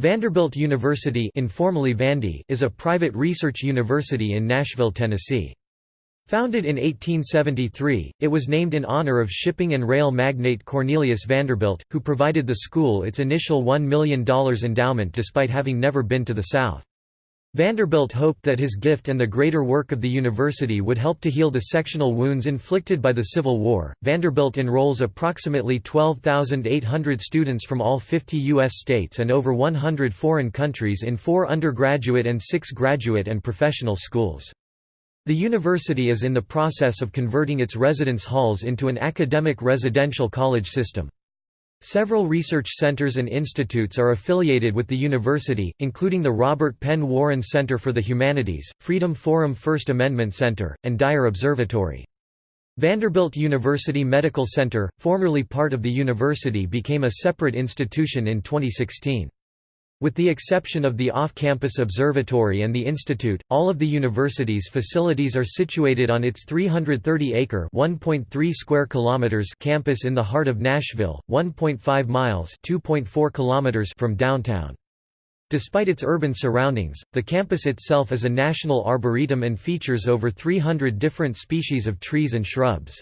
Vanderbilt University informally Vandy is a private research university in Nashville, Tennessee. Founded in 1873, it was named in honor of shipping and rail magnate Cornelius Vanderbilt, who provided the school its initial $1 million endowment despite having never been to the South. Vanderbilt hoped that his gift and the greater work of the university would help to heal the sectional wounds inflicted by the Civil War. Vanderbilt enrolls approximately 12,800 students from all 50 U.S. states and over 100 foreign countries in four undergraduate and six graduate and professional schools. The university is in the process of converting its residence halls into an academic residential college system. Several research centers and institutes are affiliated with the university, including the Robert Penn Warren Center for the Humanities, Freedom Forum First Amendment Center, and Dyer Observatory. Vanderbilt University Medical Center, formerly part of the university became a separate institution in 2016. With the exception of the off-campus observatory and the institute, all of the university's facilities are situated on its 330-acre (1.3 square kilometers) campus in the heart of Nashville, 1.5 miles (2.4 kilometers) from downtown. Despite its urban surroundings, the campus itself is a national arboretum and features over 300 different species of trees and shrubs.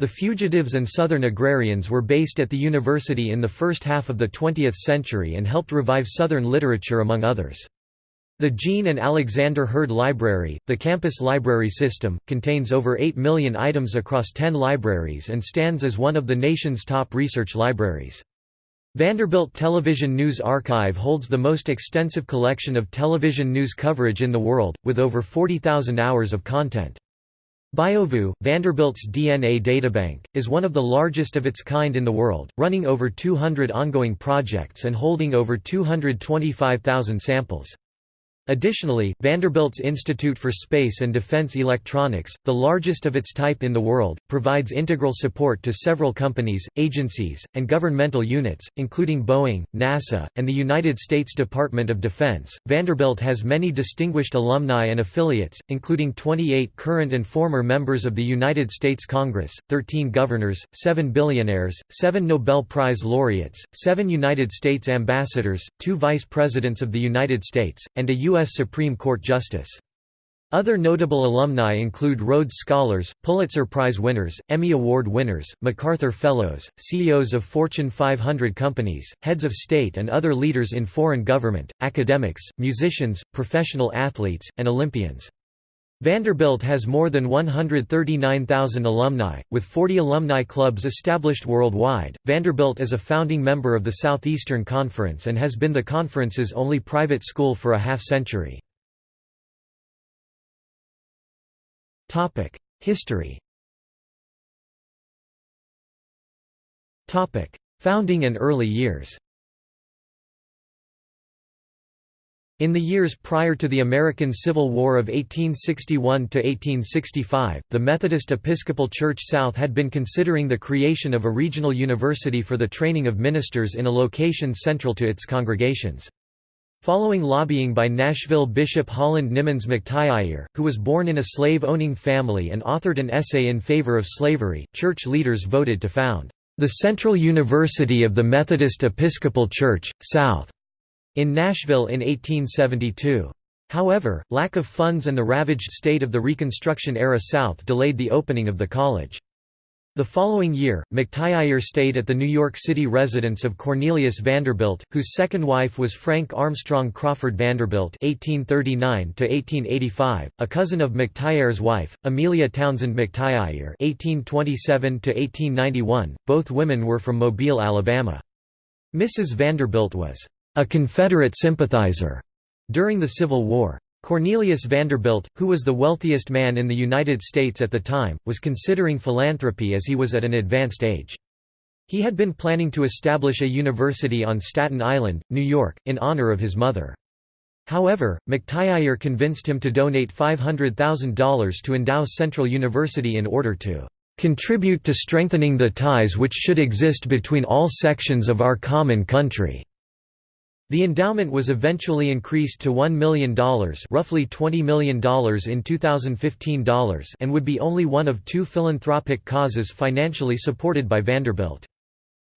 The fugitives and Southern agrarians were based at the university in the first half of the 20th century and helped revive Southern literature among others. The Jean and Alexander Heard Library, the campus library system, contains over 8 million items across 10 libraries and stands as one of the nation's top research libraries. Vanderbilt Television News Archive holds the most extensive collection of television news coverage in the world, with over 40,000 hours of content. BioVu, Vanderbilt's DNA databank, is one of the largest of its kind in the world, running over 200 ongoing projects and holding over 225,000 samples. Additionally, Vanderbilt's Institute for Space and Defense Electronics, the largest of its type in the world, provides integral support to several companies, agencies, and governmental units, including Boeing, NASA, and the United States Department of Defense. Vanderbilt has many distinguished alumni and affiliates, including 28 current and former members of the United States Congress, 13 governors, 7 billionaires, 7 Nobel Prize laureates, 7 United States ambassadors, 2 vice presidents of the United States, and a U.S. U.S. Supreme Court Justice. Other notable alumni include Rhodes Scholars, Pulitzer Prize winners, Emmy Award winners, MacArthur Fellows, CEOs of Fortune 500 companies, heads of state and other leaders in foreign government, academics, musicians, professional athletes, and Olympians. Vanderbilt has more than 139,000 alumni, with 40 alumni clubs established worldwide. Vanderbilt is a founding member of the Southeastern Conference and has been the conference's only private school for a half century. Topic: History. Topic: Founding and early years. In the years prior to the American Civil War of 1861–1865, the Methodist Episcopal Church South had been considering the creation of a regional university for the training of ministers in a location central to its congregations. Following lobbying by Nashville Bishop Holland Nimmons McTyeire, who was born in a slave-owning family and authored an essay in favor of slavery, church leaders voted to found, "...the Central University of the Methodist Episcopal Church, South." In Nashville in 1872. However, lack of funds and the ravaged state of the Reconstruction-era South delayed the opening of the college. The following year, McTyeire stayed at the New York City residence of Cornelius Vanderbilt, whose second wife was Frank Armstrong Crawford Vanderbilt (1839–1885), a cousin of McTyeire's wife, Amelia Townsend McTyeire (1827–1891). Both women were from Mobile, Alabama. Mrs. Vanderbilt was a Confederate sympathizer during the Civil War. Cornelius Vanderbilt, who was the wealthiest man in the United States at the time, was considering philanthropy as he was at an advanced age. He had been planning to establish a university on Staten Island, New York, in honor of his mother. However, McTyeire convinced him to donate $500,000 to endow Central University in order to "...contribute to strengthening the ties which should exist between all sections of our common country." The endowment was eventually increased to $1 million roughly $20 million in 2015 dollars and would be only one of two philanthropic causes financially supported by Vanderbilt.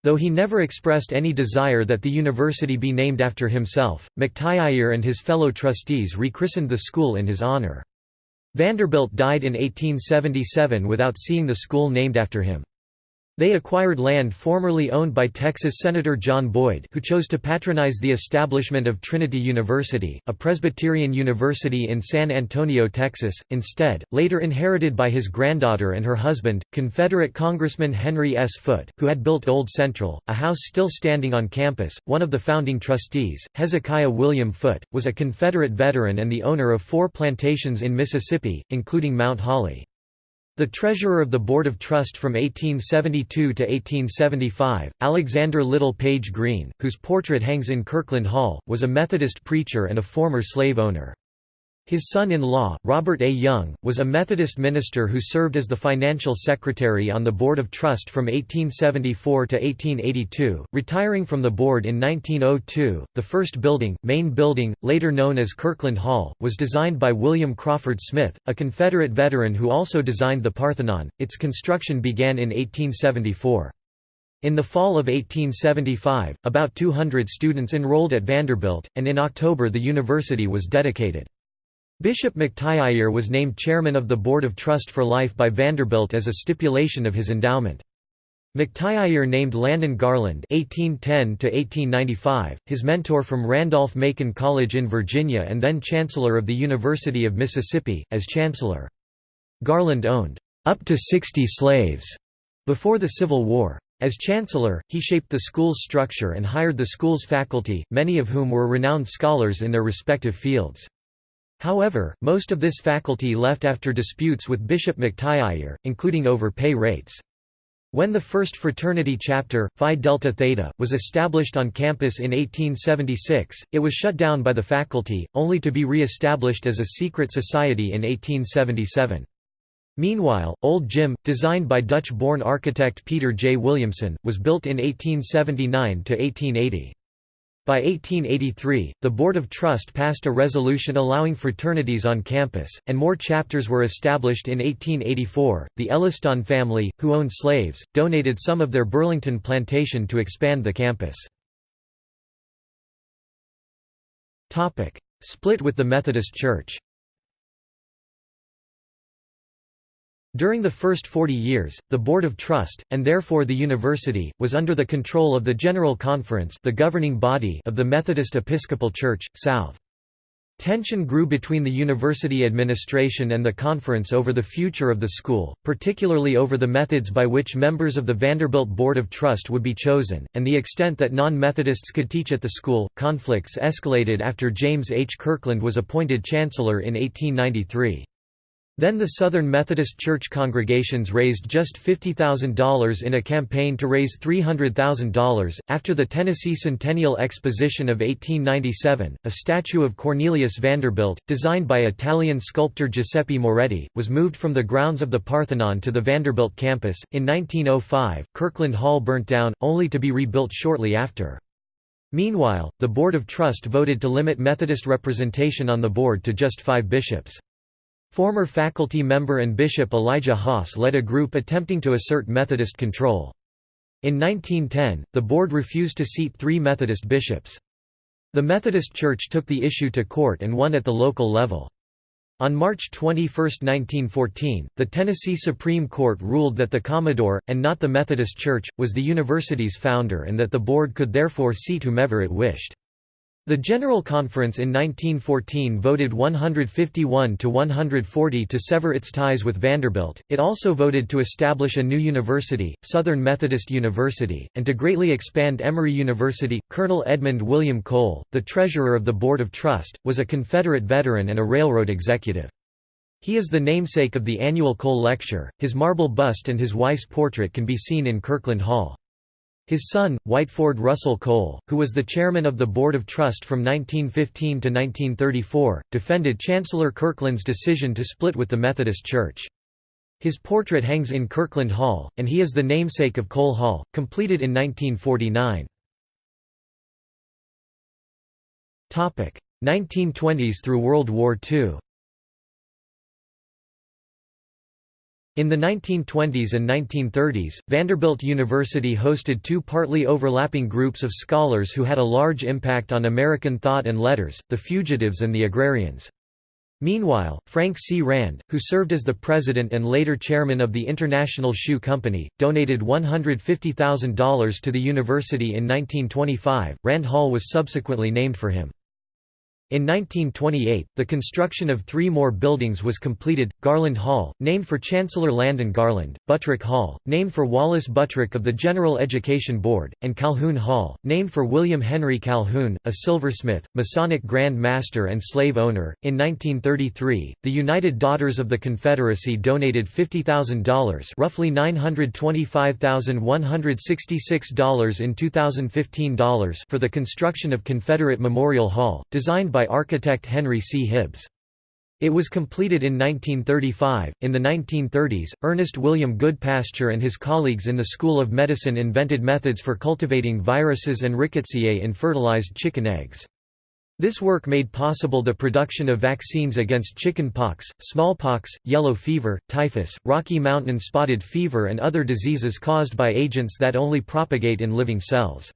Though he never expressed any desire that the university be named after himself, McTyeire and his fellow trustees rechristened the school in his honor. Vanderbilt died in 1877 without seeing the school named after him. They acquired land formerly owned by Texas Senator John Boyd who chose to patronize the establishment of Trinity University, a Presbyterian university in San Antonio, Texas, instead, later inherited by his granddaughter and her husband, Confederate Congressman Henry S. Foote, who had built Old Central, a house still standing on campus. One of the founding trustees, Hezekiah William Foote, was a Confederate veteran and the owner of four plantations in Mississippi, including Mount Holly. The treasurer of the Board of Trust from 1872 to 1875, Alexander Little Page Green, whose portrait hangs in Kirkland Hall, was a Methodist preacher and a former slave owner. His son-in-law, Robert A. Young, was a Methodist minister who served as the financial secretary on the Board of Trust from 1874 to 1882, retiring from the board in 1902. The first building, main building, later known as Kirkland Hall, was designed by William Crawford Smith, a Confederate veteran who also designed the Parthenon. Its construction began in 1874. In the fall of 1875, about 200 students enrolled at Vanderbilt, and in October the university was dedicated. Bishop McTyeire was named chairman of the Board of Trust for Life by Vanderbilt as a stipulation of his endowment. McTyeire named Landon Garland (1810–1895), his mentor from Randolph-Macon College in Virginia and then Chancellor of the University of Mississippi, as Chancellor. Garland owned up to 60 slaves before the Civil War. As Chancellor, he shaped the school's structure and hired the school's faculty, many of whom were renowned scholars in their respective fields. However, most of this faculty left after disputes with Bishop McTyeire, including over pay rates. When the first fraternity chapter, Phi Delta Theta, was established on campus in 1876, it was shut down by the faculty, only to be re-established as a secret society in 1877. Meanwhile, Old Gym, designed by Dutch-born architect Peter J. Williamson, was built in 1879–1880. By 1883, the Board of Trust passed a resolution allowing fraternities on campus, and more chapters were established in 1884. The Elliston family, who owned slaves, donated some of their Burlington plantation to expand the campus. Split with the Methodist Church During the first 40 years, the Board of Trust, and therefore the university, was under the control of the General Conference the governing body of the Methodist Episcopal Church, South. Tension grew between the university administration and the conference over the future of the school, particularly over the methods by which members of the Vanderbilt Board of Trust would be chosen, and the extent that non-Methodists could teach at the school. Conflicts escalated after James H. Kirkland was appointed chancellor in 1893. Then the Southern Methodist Church congregations raised just $50,000 in a campaign to raise $300,000. After the Tennessee Centennial Exposition of 1897, a statue of Cornelius Vanderbilt, designed by Italian sculptor Giuseppe Moretti, was moved from the grounds of the Parthenon to the Vanderbilt campus. In 1905, Kirkland Hall burnt down, only to be rebuilt shortly after. Meanwhile, the Board of Trust voted to limit Methodist representation on the board to just five bishops. Former faculty member and Bishop Elijah Hoss led a group attempting to assert Methodist control. In 1910, the board refused to seat three Methodist bishops. The Methodist Church took the issue to court and won at the local level. On March 21, 1914, the Tennessee Supreme Court ruled that the Commodore, and not the Methodist Church, was the university's founder and that the board could therefore seat whomever it wished. The General Conference in 1914 voted 151 to 140 to sever its ties with Vanderbilt. It also voted to establish a new university, Southern Methodist University, and to greatly expand Emory University. Colonel Edmund William Cole, the treasurer of the Board of Trust, was a Confederate veteran and a railroad executive. He is the namesake of the annual Cole Lecture. His marble bust and his wife's portrait can be seen in Kirkland Hall. His son, Whiteford Russell Cole, who was the chairman of the Board of Trust from 1915 to 1934, defended Chancellor Kirkland's decision to split with the Methodist Church. His portrait hangs in Kirkland Hall, and he is the namesake of Cole Hall, completed in 1949. 1920s through World War II In the 1920s and 1930s, Vanderbilt University hosted two partly overlapping groups of scholars who had a large impact on American thought and letters, the Fugitives and the Agrarians. Meanwhile, Frank C. Rand, who served as the president and later chairman of the International Shoe Company, donated $150,000 to the university in 1925. Rand Hall was subsequently named for him. In 1928, the construction of three more buildings was completed, Garland Hall, named for Chancellor Landon Garland, Buttrick Hall, named for Wallace Buttrick of the General Education Board, and Calhoun Hall, named for William Henry Calhoun, a silversmith, Masonic Grand Master and slave owner. In 1933, the United Daughters of the Confederacy donated $50,000 roughly $925,166 in 2015 dollars for the construction of Confederate Memorial Hall, designed by by architect Henry C. Hibbs. It was completed in 1935. In the 1930s, Ernest William Goodpasture and his colleagues in the School of Medicine invented methods for cultivating viruses and rickettsiae in fertilized chicken eggs. This work made possible the production of vaccines against chickenpox, smallpox, yellow fever, typhus, Rocky Mountain spotted fever and other diseases caused by agents that only propagate in living cells.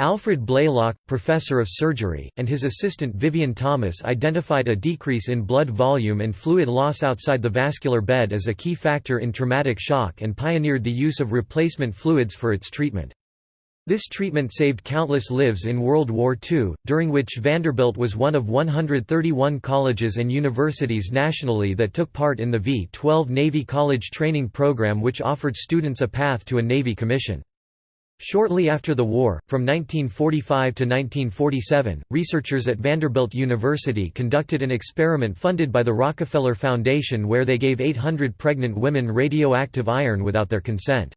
Alfred Blalock, professor of surgery, and his assistant Vivian Thomas identified a decrease in blood volume and fluid loss outside the vascular bed as a key factor in traumatic shock and pioneered the use of replacement fluids for its treatment. This treatment saved countless lives in World War II, during which Vanderbilt was one of 131 colleges and universities nationally that took part in the V-12 Navy College Training Program which offered students a path to a Navy commission. Shortly after the war, from 1945 to 1947, researchers at Vanderbilt University conducted an experiment funded by the Rockefeller Foundation where they gave 800 pregnant women radioactive iron without their consent.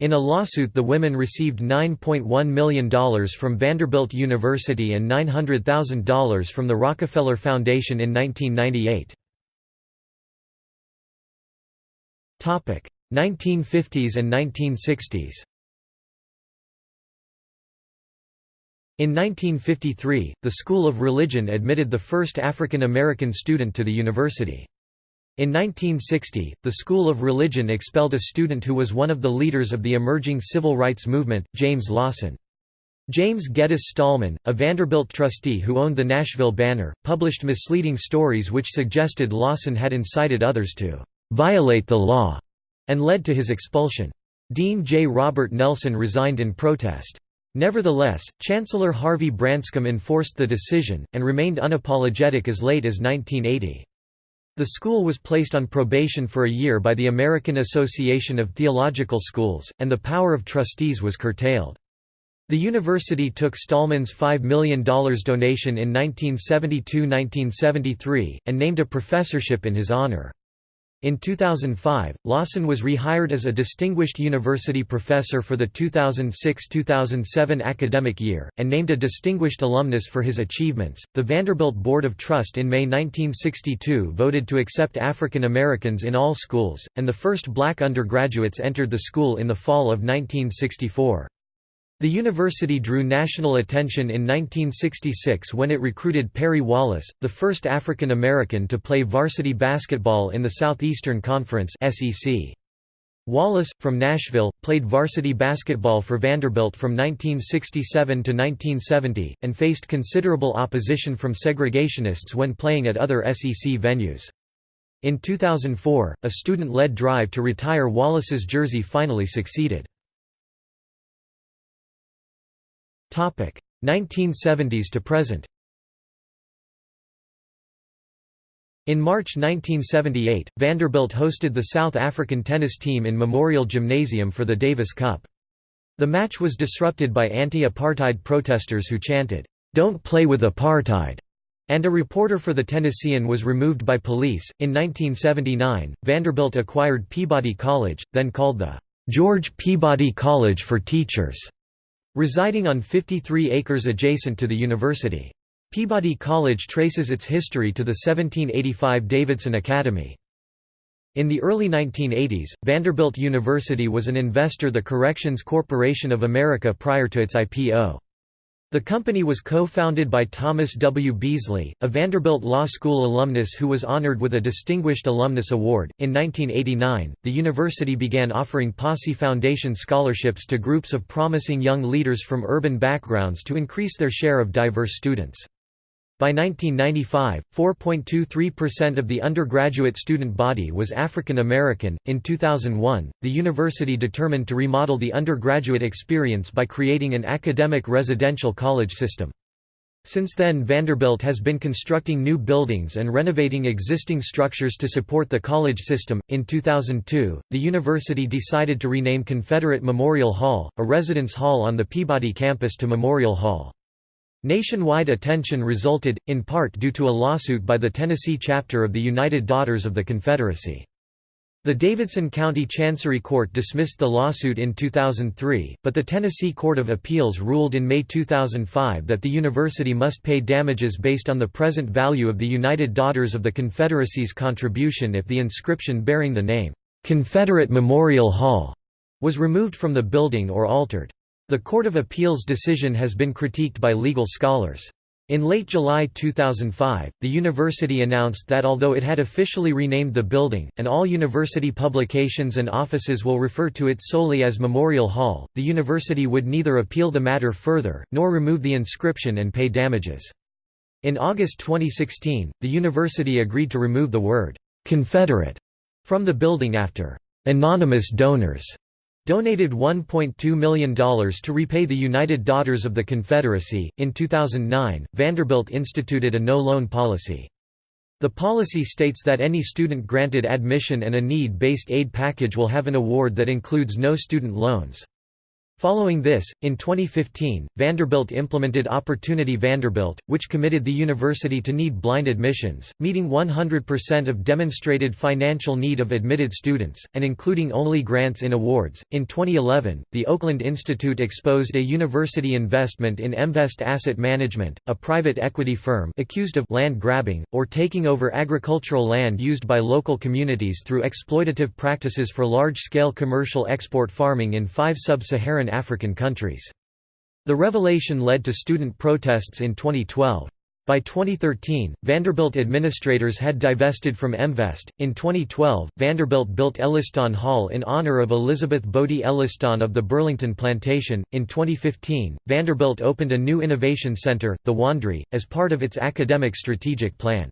In a lawsuit the women received $9.1 million from Vanderbilt University and $900,000 from the Rockefeller Foundation in 1998. 1950s and 1960s In 1953, the School of Religion admitted the first African American student to the university. In 1960, the School of Religion expelled a student who was one of the leaders of the emerging civil rights movement, James Lawson. James Geddes Stahlman, a Vanderbilt trustee who owned the Nashville Banner, published misleading stories which suggested Lawson had incited others to «violate the law» and led to his expulsion. Dean J. Robert Nelson resigned in protest. Nevertheless, Chancellor Harvey Branscomb enforced the decision, and remained unapologetic as late as 1980. The school was placed on probation for a year by the American Association of Theological Schools, and the power of trustees was curtailed. The university took Stahlman's $5 million donation in 1972–1973, and named a professorship in his honor. In 2005, Lawson was rehired as a Distinguished University Professor for the 2006–2007 academic year, and named a Distinguished Alumnus for his achievements. The Vanderbilt Board of Trust in May 1962 voted to accept African Americans in all schools, and the first black undergraduates entered the school in the fall of 1964. The university drew national attention in 1966 when it recruited Perry Wallace, the first African American to play varsity basketball in the Southeastern Conference. Wallace, from Nashville, played varsity basketball for Vanderbilt from 1967 to 1970, and faced considerable opposition from segregationists when playing at other SEC venues. In 2004, a student-led drive to retire Wallace's jersey finally succeeded. 1970s to present In March 1978, Vanderbilt hosted the South African tennis team in Memorial Gymnasium for the Davis Cup. The match was disrupted by anti-apartheid protesters who chanted, "'Don't play with apartheid' and a reporter for the Tennessean was removed by police. In 1979, Vanderbilt acquired Peabody College, then called the George Peabody College for Teachers, residing on 53 acres adjacent to the university. Peabody College traces its history to the 1785 Davidson Academy. In the early 1980s, Vanderbilt University was an investor the Corrections Corporation of America prior to its IPO. The company was co-founded by Thomas W. Beasley, a Vanderbilt Law School alumnus who was honored with a Distinguished Alumnus Award. In 1989, the university began offering Posse Foundation scholarships to groups of promising young leaders from urban backgrounds to increase their share of diverse students. By 1995, 4.23% of the undergraduate student body was African American. In 2001, the university determined to remodel the undergraduate experience by creating an academic residential college system. Since then Vanderbilt has been constructing new buildings and renovating existing structures to support the college system. In 2002, the university decided to rename Confederate Memorial Hall, a residence hall on the Peabody campus to Memorial Hall. Nationwide attention resulted, in part due to a lawsuit by the Tennessee chapter of the United Daughters of the Confederacy. The Davidson County Chancery Court dismissed the lawsuit in 2003, but the Tennessee Court of Appeals ruled in May 2005 that the university must pay damages based on the present value of the United Daughters of the Confederacy's contribution if the inscription bearing the name, "'Confederate Memorial Hall' was removed from the building or altered. The Court of Appeals decision has been critiqued by legal scholars. In late July 2005, the university announced that although it had officially renamed the building, and all university publications and offices will refer to it solely as Memorial Hall, the university would neither appeal the matter further, nor remove the inscription and pay damages. In August 2016, the university agreed to remove the word, "'Confederate' from the building after "'anonymous donors' donated $1.2 million to repay the United Daughters of the Confederacy. In 2009, Vanderbilt instituted a no loan policy. The policy states that any student granted admission and a need based aid package will have an award that includes no student loans. Following this, in 2015, Vanderbilt implemented Opportunity Vanderbilt, which committed the university to need blind admissions, meeting 100% of demonstrated financial need of admitted students, and including only grants in awards. In 2011, the Oakland Institute exposed a university investment in Emvest Asset Management, a private equity firm accused of land grabbing, or taking over agricultural land used by local communities through exploitative practices for large scale commercial export farming in five sub Saharan African countries. The revelation led to student protests in 2012. By 2013, Vanderbilt administrators had divested from Emvest. In 2012, Vanderbilt built Elliston Hall in honor of Elizabeth Bodie Elliston of the Burlington Plantation. In 2015, Vanderbilt opened a new innovation center, the Wond'ry, as part of its academic strategic plan.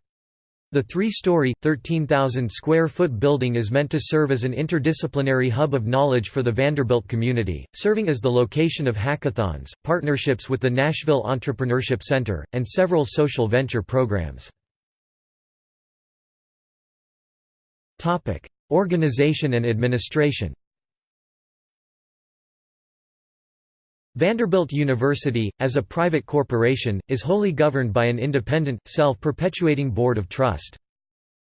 The three-story, 13,000-square-foot building is meant to serve as an interdisciplinary hub of knowledge for the Vanderbilt community, serving as the location of hackathons, partnerships with the Nashville Entrepreneurship Center, and several social venture programs. Organization and administration Vanderbilt University, as a private corporation, is wholly governed by an independent, self-perpetuating board of trust.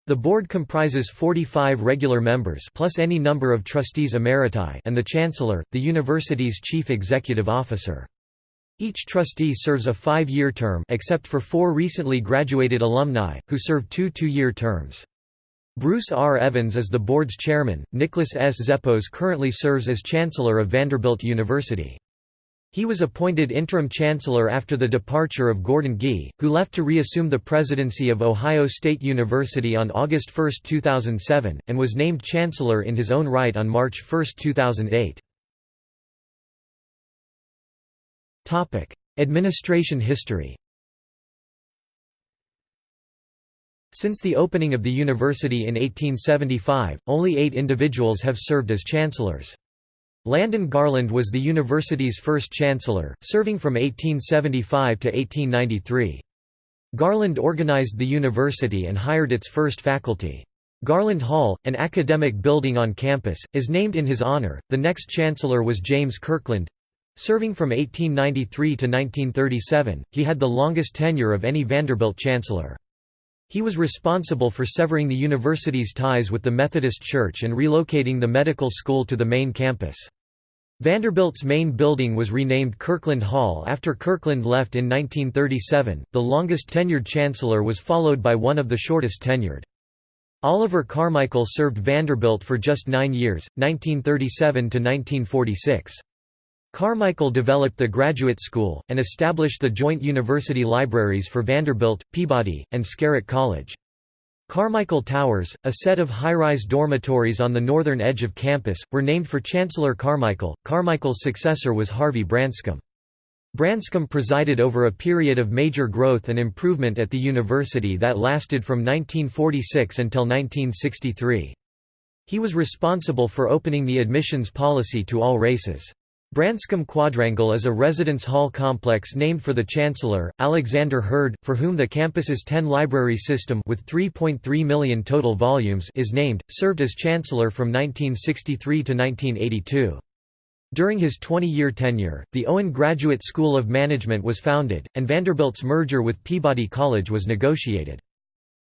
The board comprises 45 regular members plus any number of trustees emeriti and the chancellor, the university's chief executive officer. Each trustee serves a five-year term except for four recently graduated alumni, who serve two two-year terms. Bruce R. Evans is the board's chairman, Nicholas S. Zeppos currently serves as chancellor of Vanderbilt University. He was appointed interim chancellor after the departure of Gordon Gee, who left to reassume the presidency of Ohio State University on August 1, 2007, and was named chancellor in his own right on March 1, 2008. Administration history Since the opening of the university in 1875, only eight individuals have served as chancellors. Landon Garland was the university's first chancellor, serving from 1875 to 1893. Garland organized the university and hired its first faculty. Garland Hall, an academic building on campus, is named in his honor. The next chancellor was James Kirkland. Serving from 1893 to 1937, he had the longest tenure of any Vanderbilt chancellor. He was responsible for severing the university's ties with the Methodist Church and relocating the medical school to the main campus. Vanderbilt's main building was renamed Kirkland Hall after Kirkland left in 1937. The longest tenured chancellor was followed by one of the shortest tenured. Oliver Carmichael served Vanderbilt for just nine years, 1937 to 1946. Carmichael developed the graduate school, and established the joint university libraries for Vanderbilt, Peabody, and Scarritt College. Carmichael Towers, a set of high-rise dormitories on the northern edge of campus, were named for Chancellor Carmichael. Carmichael's successor was Harvey Branscomb. Branscomb presided over a period of major growth and improvement at the university that lasted from 1946 until 1963. He was responsible for opening the admissions policy to all races. Branscomb Quadrangle is a residence hall complex named for the Chancellor, Alexander Heard, for whom the campus's 10-library system with 3.3 million total volumes is named, served as Chancellor from 1963 to 1982. During his 20-year tenure, the Owen Graduate School of Management was founded, and Vanderbilt's merger with Peabody College was negotiated.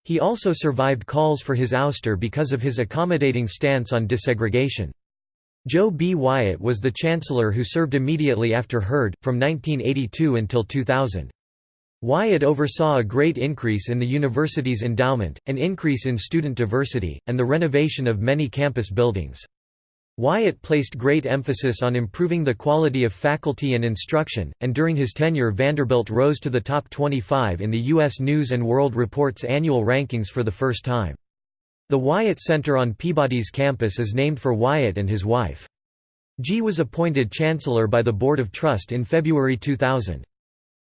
He also survived calls for his ouster because of his accommodating stance on desegregation. Joe B. Wyatt was the chancellor who served immediately after Heard, from 1982 until 2000. Wyatt oversaw a great increase in the university's endowment, an increase in student diversity, and the renovation of many campus buildings. Wyatt placed great emphasis on improving the quality of faculty and instruction, and during his tenure Vanderbilt rose to the top 25 in the U.S. News & World Report's annual rankings for the first time. The Wyatt Center on Peabody's campus is named for Wyatt and his wife. Gee was appointed chancellor by the Board of Trust in February 2000.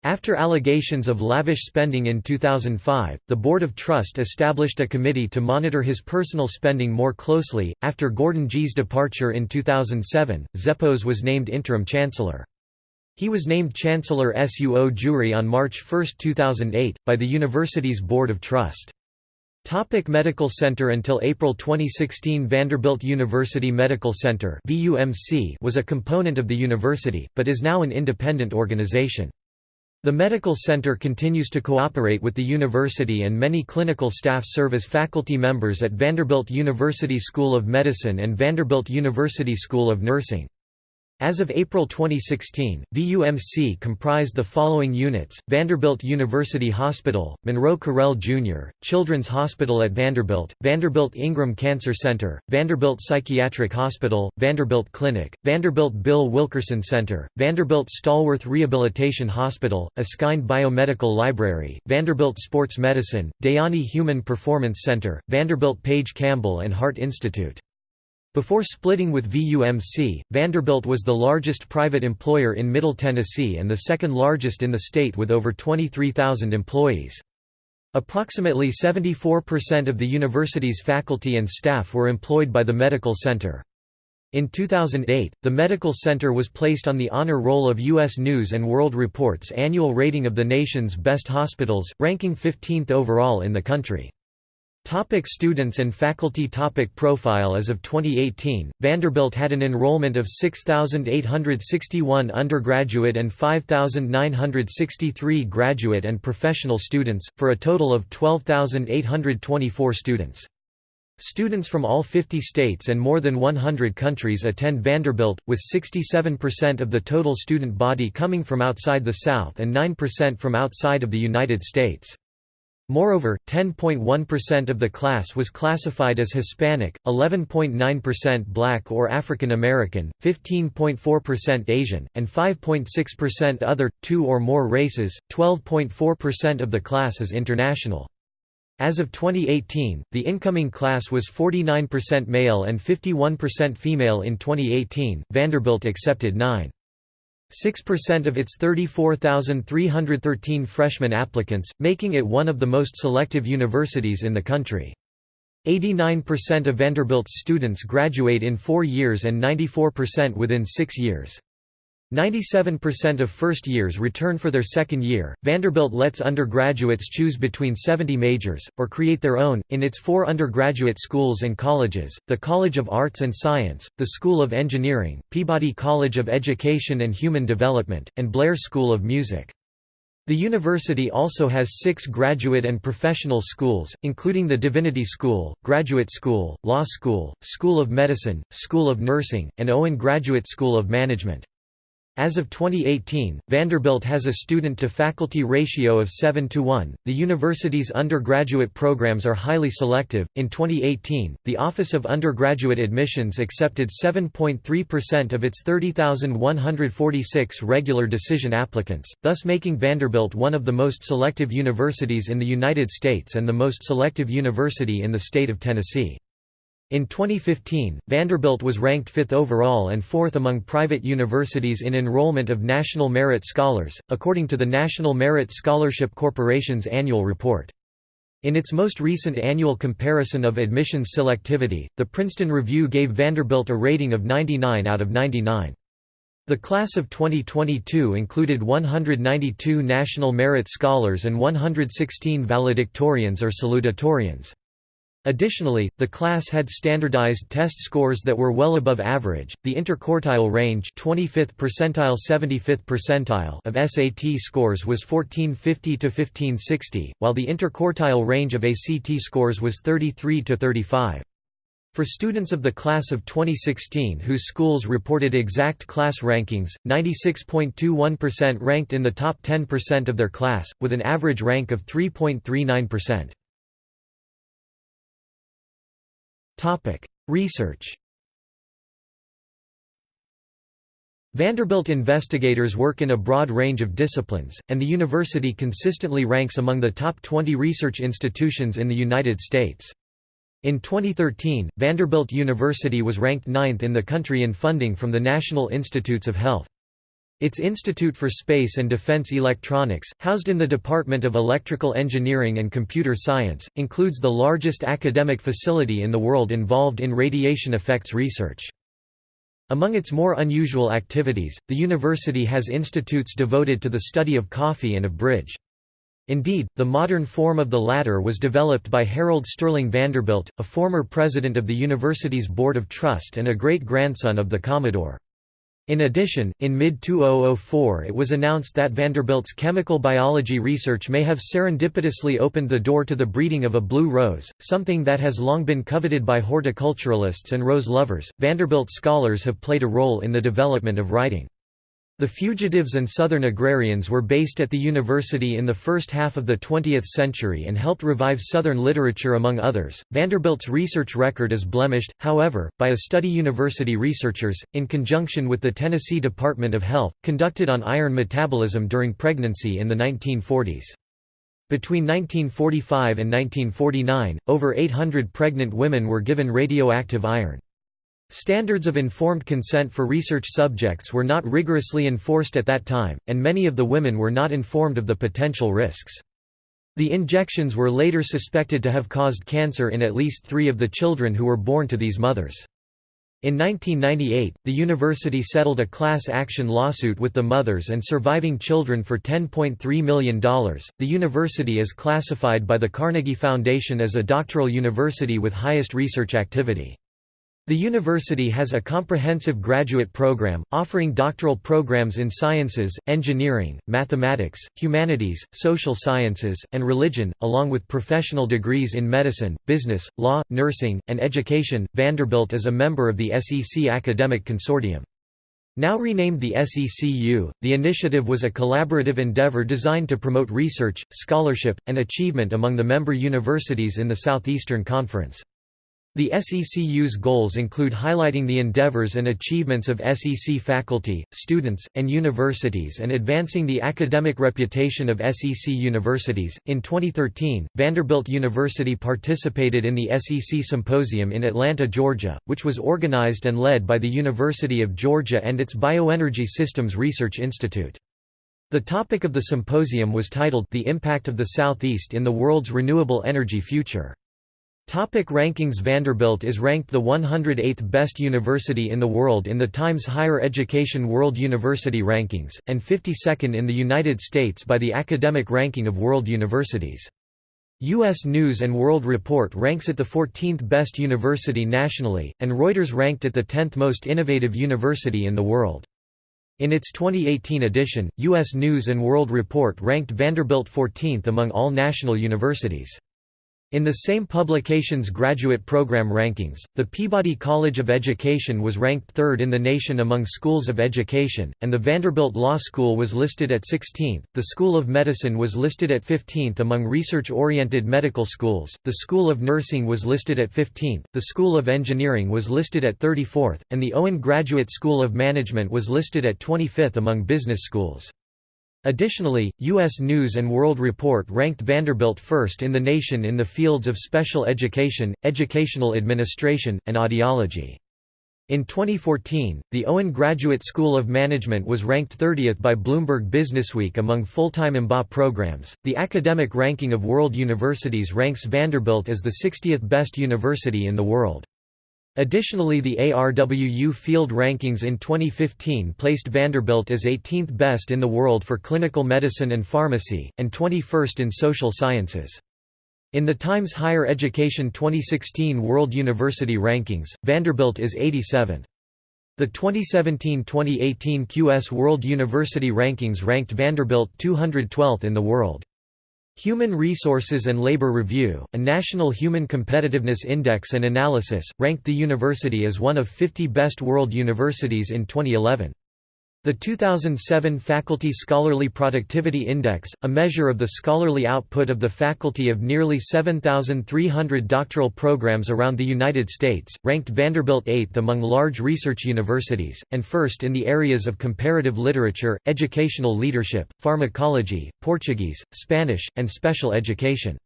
After allegations of lavish spending in 2005, the Board of Trust established a committee to monitor his personal spending more closely. After Gordon Gee's departure in 2007, Zeppos was named interim chancellor. He was named Chancellor Suo Jure on March 1, 2008, by the university's Board of Trust. Topic Medical Center Until April 2016 Vanderbilt University Medical Center was a component of the university, but is now an independent organization. The medical center continues to cooperate with the university and many clinical staff serve as faculty members at Vanderbilt University School of Medicine and Vanderbilt University School of Nursing. As of April 2016, VUMC comprised the following units, Vanderbilt University Hospital, Monroe Carell Jr., Children's Hospital at Vanderbilt, Vanderbilt Ingram Cancer Center, Vanderbilt Psychiatric Hospital, Vanderbilt Clinic, Vanderbilt Bill Wilkerson Center, Vanderbilt Stallworth Rehabilitation Hospital, Eskind Biomedical Library, Vanderbilt Sports Medicine, Dayani Human Performance Center, Vanderbilt Page Campbell and Heart Institute. Before splitting with VUMC, Vanderbilt was the largest private employer in Middle Tennessee and the second largest in the state with over 23,000 employees. Approximately 74% of the university's faculty and staff were employed by the medical center. In 2008, the medical center was placed on the honor roll of U.S. News & World Report's annual rating of the nation's best hospitals, ranking 15th overall in the country. Topic students and faculty topic Profile As of 2018, Vanderbilt had an enrollment of 6,861 undergraduate and 5,963 graduate and professional students, for a total of 12,824 students. Students from all 50 states and more than 100 countries attend Vanderbilt, with 67% of the total student body coming from outside the South and 9% from outside of the United States. Moreover, 10.1% of the class was classified as Hispanic, 11.9% Black or African American, 15.4% Asian, and 5.6% other, two or more races, 12.4% of the class is international. As of 2018, the incoming class was 49% male and 51% female in 2018. Vanderbilt accepted 9. 6% of its 34,313 freshman applicants, making it one of the most selective universities in the country. 89% of Vanderbilt's students graduate in four years and 94% within six years. 97% of first years return for their second year. Vanderbilt lets undergraduates choose between 70 majors, or create their own, in its four undergraduate schools and colleges the College of Arts and Science, the School of Engineering, Peabody College of Education and Human Development, and Blair School of Music. The university also has six graduate and professional schools, including the Divinity School, Graduate School, Law School, School of Medicine, School of Nursing, and Owen Graduate School of Management. As of 2018, Vanderbilt has a student to faculty ratio of 7 to 1. The university's undergraduate programs are highly selective. In 2018, the Office of Undergraduate Admissions accepted 7.3% of its 30,146 regular decision applicants, thus making Vanderbilt one of the most selective universities in the United States and the most selective university in the state of Tennessee. In 2015, Vanderbilt was ranked fifth overall and fourth among private universities in enrollment of National Merit Scholars, according to the National Merit Scholarship Corporation's annual report. In its most recent annual comparison of admissions selectivity, the Princeton Review gave Vanderbilt a rating of 99 out of 99. The class of 2022 included 192 National Merit Scholars and 116 valedictorians or salutatorians. Additionally, the class had standardized test scores that were well above average. The interquartile range, 25th percentile 75th percentile of SAT scores was 1450 to 1560, while the interquartile range of ACT scores was 33 to 35. For students of the class of 2016 whose schools reported exact class rankings, 96.21% ranked in the top 10% of their class, with an average rank of 3.39%. Topic: Research. Vanderbilt investigators work in a broad range of disciplines, and the university consistently ranks among the top 20 research institutions in the United States. In 2013, Vanderbilt University was ranked ninth in the country in funding from the National Institutes of Health. Its Institute for Space and Defense Electronics, housed in the Department of Electrical Engineering and Computer Science, includes the largest academic facility in the world involved in radiation effects research. Among its more unusual activities, the university has institutes devoted to the study of coffee and of bridge. Indeed, the modern form of the latter was developed by Harold Sterling Vanderbilt, a former president of the university's Board of Trust and a great-grandson of the Commodore. In addition, in mid-2004 it was announced that Vanderbilt's chemical biology research may have serendipitously opened the door to the breeding of a blue rose, something that has long been coveted by horticulturalists and rose lovers. Vanderbilt scholars have played a role in the development of writing. The fugitives and Southern agrarians were based at the university in the first half of the 20th century and helped revive Southern literature among others. Vanderbilt's research record is blemished, however, by a study university researchers, in conjunction with the Tennessee Department of Health, conducted on iron metabolism during pregnancy in the 1940s. Between 1945 and 1949, over 800 pregnant women were given radioactive iron. Standards of informed consent for research subjects were not rigorously enforced at that time, and many of the women were not informed of the potential risks. The injections were later suspected to have caused cancer in at least three of the children who were born to these mothers. In 1998, the university settled a class action lawsuit with the mothers and surviving children for $10.3 million. The university is classified by the Carnegie Foundation as a doctoral university with highest research activity. The university has a comprehensive graduate program, offering doctoral programs in sciences, engineering, mathematics, humanities, social sciences, and religion, along with professional degrees in medicine, business, law, nursing, and education. Vanderbilt is a member of the SEC Academic Consortium. Now renamed the SECU, the initiative was a collaborative endeavor designed to promote research, scholarship, and achievement among the member universities in the Southeastern Conference. The SECU's goals include highlighting the endeavors and achievements of SEC faculty, students, and universities and advancing the academic reputation of SEC universities. In 2013, Vanderbilt University participated in the SEC Symposium in Atlanta, Georgia, which was organized and led by the University of Georgia and its Bioenergy Systems Research Institute. The topic of the symposium was titled The Impact of the Southeast in the World's Renewable Energy Future. Topic rankings Vanderbilt is ranked the 108th best university in the world in the Times Higher Education World University Rankings, and 52nd in the United States by the Academic Ranking of World Universities. U.S. News & World Report ranks it the 14th best university nationally, and Reuters ranked it the 10th most innovative university in the world. In its 2018 edition, U.S. News & World Report ranked Vanderbilt 14th among all national universities. In the same publication's graduate program rankings, the Peabody College of Education was ranked third in the nation among schools of education, and the Vanderbilt Law School was listed at 16th. The School of Medicine was listed at 15th among research oriented medical schools, the School of Nursing was listed at 15th, the School of Engineering was listed at 34th, and the Owen Graduate School of Management was listed at 25th among business schools. Additionally, U.S. News & World Report ranked Vanderbilt first in the nation in the fields of special education, educational administration, and audiology. In 2014, the Owen Graduate School of Management was ranked 30th by Bloomberg Businessweek among full-time MBA programs. The academic ranking of world universities ranks Vanderbilt as the 60th best university in the world. Additionally the ARWU field rankings in 2015 placed Vanderbilt as 18th best in the world for clinical medicine and pharmacy, and 21st in social sciences. In the Times Higher Education 2016 World University Rankings, Vanderbilt is 87th. The 2017-2018 QS World University Rankings ranked Vanderbilt 212th in the world. Human Resources and Labor Review, a national human competitiveness index and analysis, ranked the university as one of 50 best world universities in 2011. The 2007 Faculty Scholarly Productivity Index, a measure of the scholarly output of the faculty of nearly 7,300 doctoral programs around the United States, ranked Vanderbilt 8th among large research universities, and first in the areas of comparative literature, educational leadership, pharmacology, Portuguese, Spanish, and special education.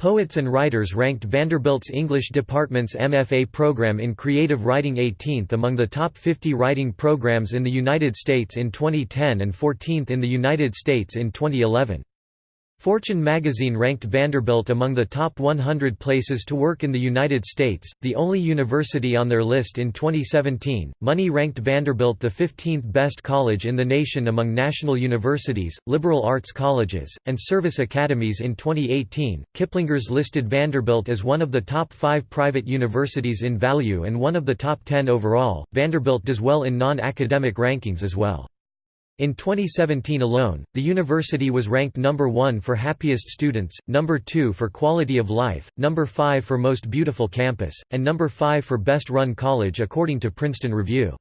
Poets and Writers ranked Vanderbilt's English department's MFA program in creative writing 18th among the top 50 writing programs in the United States in 2010 and 14th in the United States in 2011. Fortune magazine ranked Vanderbilt among the top 100 places to work in the United States, the only university on their list in 2017. Money ranked Vanderbilt the 15th best college in the nation among national universities, liberal arts colleges, and service academies in 2018. Kiplinger's listed Vanderbilt as one of the top five private universities in value and one of the top 10 overall. Vanderbilt does well in non academic rankings as well. In 2017 alone, the university was ranked number 1 for happiest students, number 2 for quality of life, number 5 for most beautiful campus, and number 5 for best run college according to Princeton Review.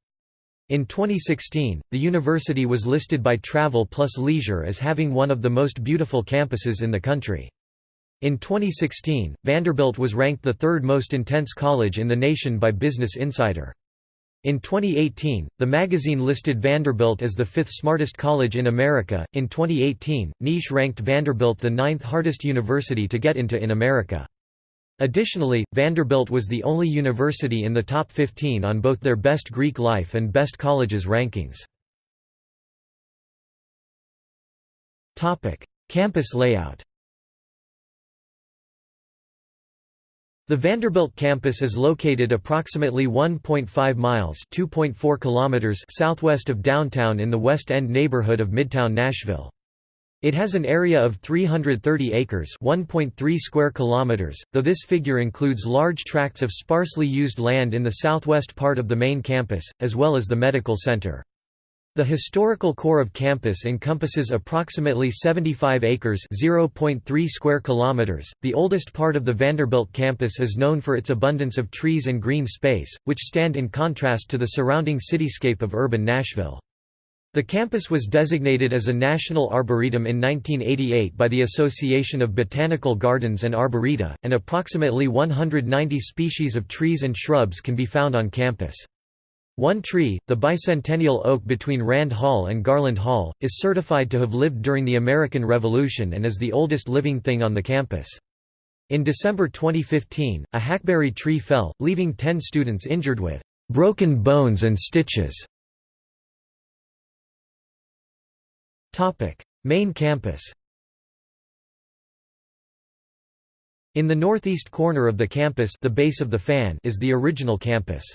In 2016, the university was listed by Travel Plus Leisure as having one of the most beautiful campuses in the country. In 2016, Vanderbilt was ranked the third most intense college in the nation by Business Insider. In 2018, the magazine listed Vanderbilt as the fifth smartest college in America. In 2018, Niche ranked Vanderbilt the ninth hardest university to get into in America. Additionally, Vanderbilt was the only university in the top 15 on both their Best Greek Life and Best Colleges rankings. Campus layout The Vanderbilt campus is located approximately 1.5 miles (2.4 kilometers) southwest of downtown in the West End neighborhood of Midtown Nashville. It has an area of 330 acres (1.3 square kilometers), though this figure includes large tracts of sparsely used land in the southwest part of the main campus, as well as the medical center. The historical core of campus encompasses approximately 75 acres (0.3 square kilometers). The oldest part of the Vanderbilt campus is known for its abundance of trees and green space, which stand in contrast to the surrounding cityscape of urban Nashville. The campus was designated as a National Arboretum in 1988 by the Association of Botanical Gardens and Arboreta, and approximately 190 species of trees and shrubs can be found on campus. One tree, the bicentennial oak between Rand Hall and Garland Hall, is certified to have lived during the American Revolution and is the oldest living thing on the campus. In December 2015, a hackberry tree fell, leaving 10 students injured with broken bones and stitches. Main campus In the northeast corner of the campus the base of the fan is the original campus.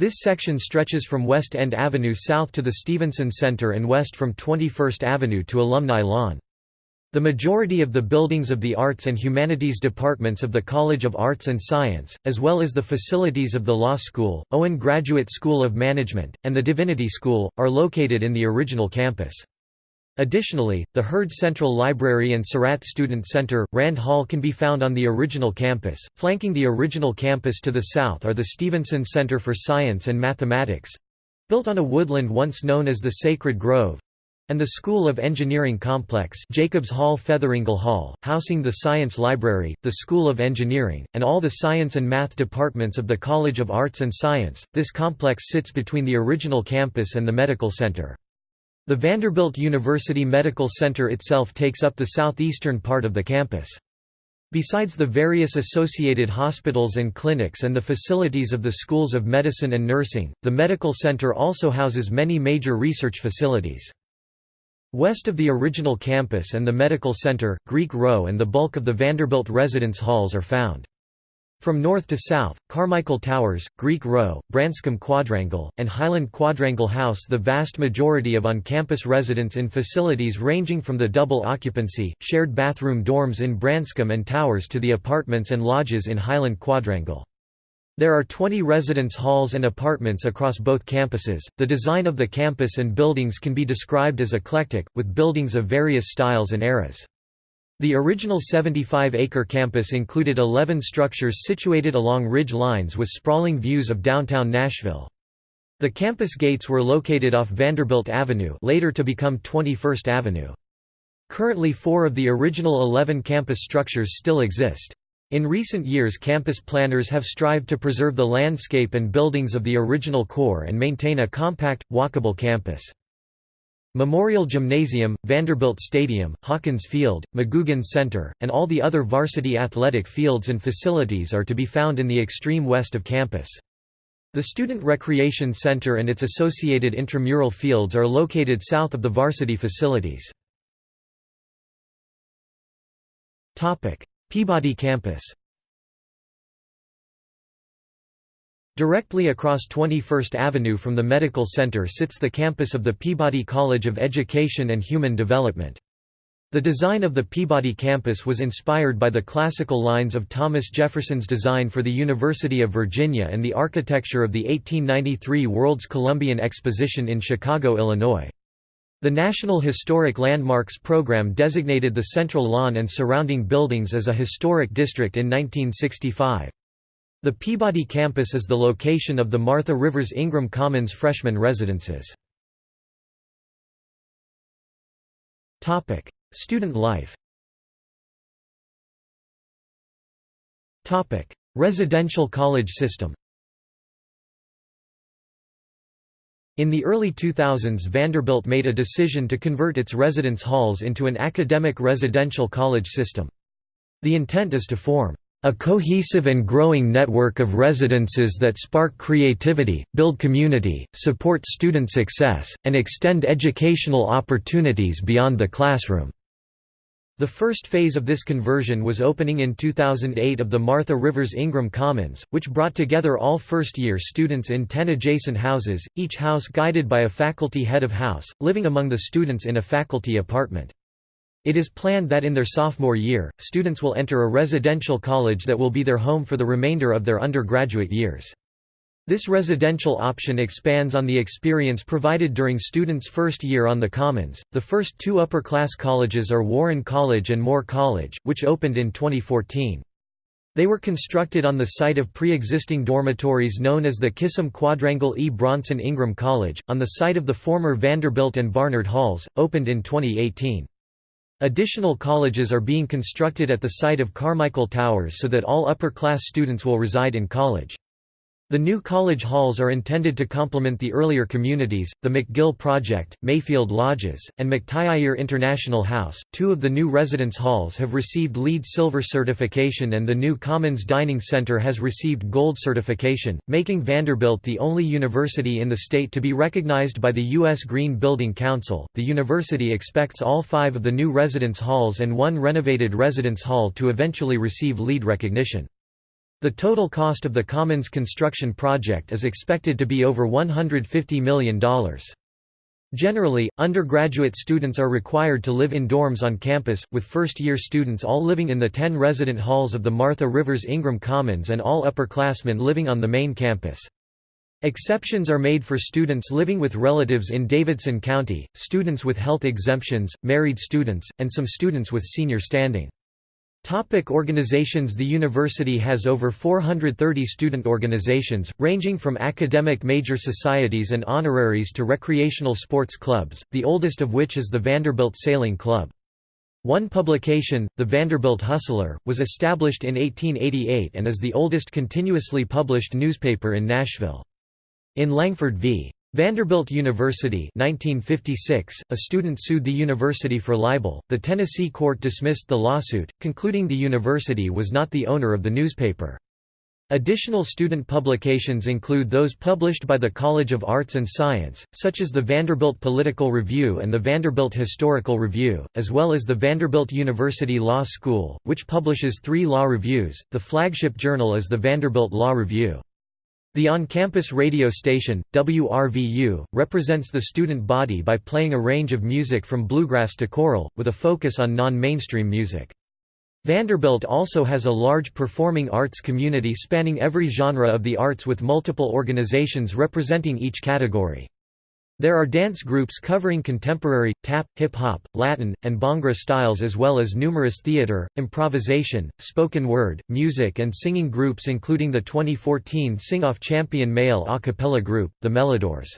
This section stretches from West End Avenue south to the Stevenson Center and west from 21st Avenue to Alumni Lawn. The majority of the buildings of the Arts and Humanities departments of the College of Arts and Science, as well as the facilities of the Law School, Owen Graduate School of Management, and the Divinity School, are located in the original campus. Additionally, the Heard Central Library and Sarratt Student Center, Rand Hall can be found on the original campus. Flanking the original campus to the south are the Stevenson Center for Science and Mathematics built on a woodland once known as the Sacred Grove and the School of Engineering Complex Jacobs Hall Featheringill Hall, housing the Science Library, the School of Engineering, and all the science and math departments of the College of Arts and Science. This complex sits between the original campus and the Medical Center. The Vanderbilt University Medical Center itself takes up the southeastern part of the campus. Besides the various associated hospitals and clinics and the facilities of the schools of medicine and nursing, the medical center also houses many major research facilities. West of the original campus and the medical center, Greek Row and the bulk of the Vanderbilt residence halls are found. From north to south, Carmichael Towers, Greek Row, Branscomb Quadrangle, and Highland Quadrangle house the vast majority of on-campus residents in facilities ranging from the double occupancy, shared bathroom dorms in Branscomb and Towers to the apartments and lodges in Highland Quadrangle. There are 20 residence halls and apartments across both campuses. The design of the campus and buildings can be described as eclectic, with buildings of various styles and eras. The original 75-acre campus included 11 structures situated along ridge lines with sprawling views of downtown Nashville. The campus gates were located off Vanderbilt Avenue later to become 21st Avenue. Currently four of the original 11 campus structures still exist. In recent years campus planners have strived to preserve the landscape and buildings of the original core and maintain a compact, walkable campus. Memorial Gymnasium, Vanderbilt Stadium, Hawkins Field, McGugin Center, and all the other varsity athletic fields and facilities are to be found in the extreme west of campus. The Student Recreation Center and its associated intramural fields are located south of the varsity facilities. Peabody Campus Directly across 21st Avenue from the Medical Center sits the campus of the Peabody College of Education and Human Development. The design of the Peabody campus was inspired by the classical lines of Thomas Jefferson's design for the University of Virginia and the architecture of the 1893 World's Columbian Exposition in Chicago, Illinois. The National Historic Landmarks Program designated the central lawn and surrounding buildings as a historic district in 1965. The Peabody campus is the location of the Martha Rivers Ingram Commons freshman residences. Student life Residential college system In the early 2000s Vanderbilt made a decision to convert its residence halls into an academic residential college system. The intent is to form a cohesive and growing network of residences that spark creativity, build community, support student success, and extend educational opportunities beyond the classroom. The first phase of this conversion was opening in 2008 of the Martha Rivers Ingram Commons, which brought together all first-year students in 10 adjacent houses, each house guided by a faculty head of house, living among the students in a faculty apartment. It is planned that in their sophomore year, students will enter a residential college that will be their home for the remainder of their undergraduate years. This residential option expands on the experience provided during students' first year on the Commons. The first two upper class colleges are Warren College and Moore College, which opened in 2014. They were constructed on the site of pre-existing dormitories known as the Kissam Quadrangle E. Bronson Ingram College, on the site of the former Vanderbilt and Barnard Halls, opened in 2018. Additional colleges are being constructed at the site of Carmichael Towers so that all upper-class students will reside in college. The new college halls are intended to complement the earlier communities, the McGill Project, Mayfield Lodges, and McTyeire International House. Two of the new residence halls have received LEED Silver certification and the new Commons Dining Center has received Gold certification, making Vanderbilt the only university in the state to be recognized by the U.S. Green Building Council. The university expects all five of the new residence halls and one renovated residence hall to eventually receive LEED recognition. The total cost of the Commons construction project is expected to be over $150 million. Generally, undergraduate students are required to live in dorms on campus, with first-year students all living in the 10 resident halls of the Martha Rivers Ingram Commons and all upperclassmen living on the main campus. Exceptions are made for students living with relatives in Davidson County, students with health exemptions, married students, and some students with senior standing. Topic organizations The university has over 430 student organizations, ranging from academic major societies and honoraries to recreational sports clubs, the oldest of which is the Vanderbilt Sailing Club. One publication, the Vanderbilt Hustler, was established in 1888 and is the oldest continuously published newspaper in Nashville. In Langford v. Vanderbilt University 1956, a student sued the university for libel. The Tennessee court dismissed the lawsuit, concluding the university was not the owner of the newspaper. Additional student publications include those published by the College of Arts and Science, such as the Vanderbilt Political Review and the Vanderbilt Historical Review, as well as the Vanderbilt University Law School, which publishes three law reviews. The flagship journal is the Vanderbilt Law Review. The on-campus radio station, WRVU, represents the student body by playing a range of music from bluegrass to choral, with a focus on non-mainstream music. Vanderbilt also has a large performing arts community spanning every genre of the arts with multiple organizations representing each category. There are dance groups covering contemporary, tap, hip-hop, Latin, and Bhangra styles as well as numerous theater, improvisation, spoken word, music and singing groups including the 2014 Sing-Off champion male a cappella group, the Melodors.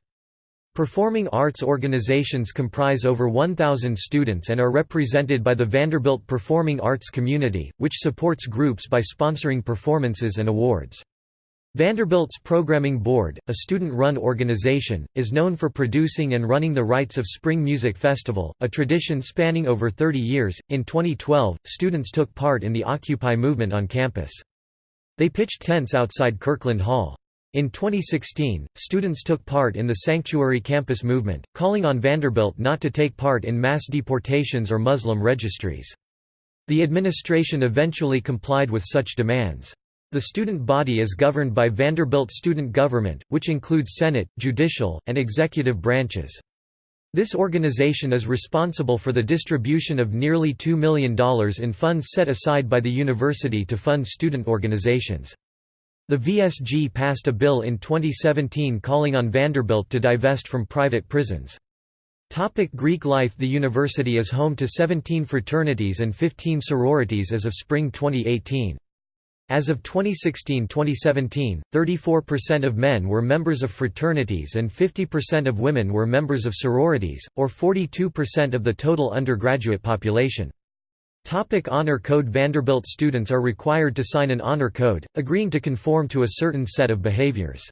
Performing arts organizations comprise over 1,000 students and are represented by the Vanderbilt Performing Arts Community, which supports groups by sponsoring performances and awards. Vanderbilt's Programming Board, a student-run organization, is known for producing and running the Rites of Spring Music Festival, a tradition spanning over 30 years. In 2012, students took part in the Occupy movement on campus. They pitched tents outside Kirkland Hall. In 2016, students took part in the Sanctuary Campus movement, calling on Vanderbilt not to take part in mass deportations or Muslim registries. The administration eventually complied with such demands. The student body is governed by Vanderbilt Student Government, which includes Senate, judicial, and executive branches. This organization is responsible for the distribution of nearly $2 million in funds set aside by the university to fund student organizations. The VSG passed a bill in 2017 calling on Vanderbilt to divest from private prisons. Topic Greek life The university is home to 17 fraternities and 15 sororities as of spring 2018. As of 2016–2017, 34% of men were members of fraternities and 50% of women were members of sororities, or 42% of the total undergraduate population. Topic honor Code Vanderbilt students are required to sign an honor code, agreeing to conform to a certain set of behaviors.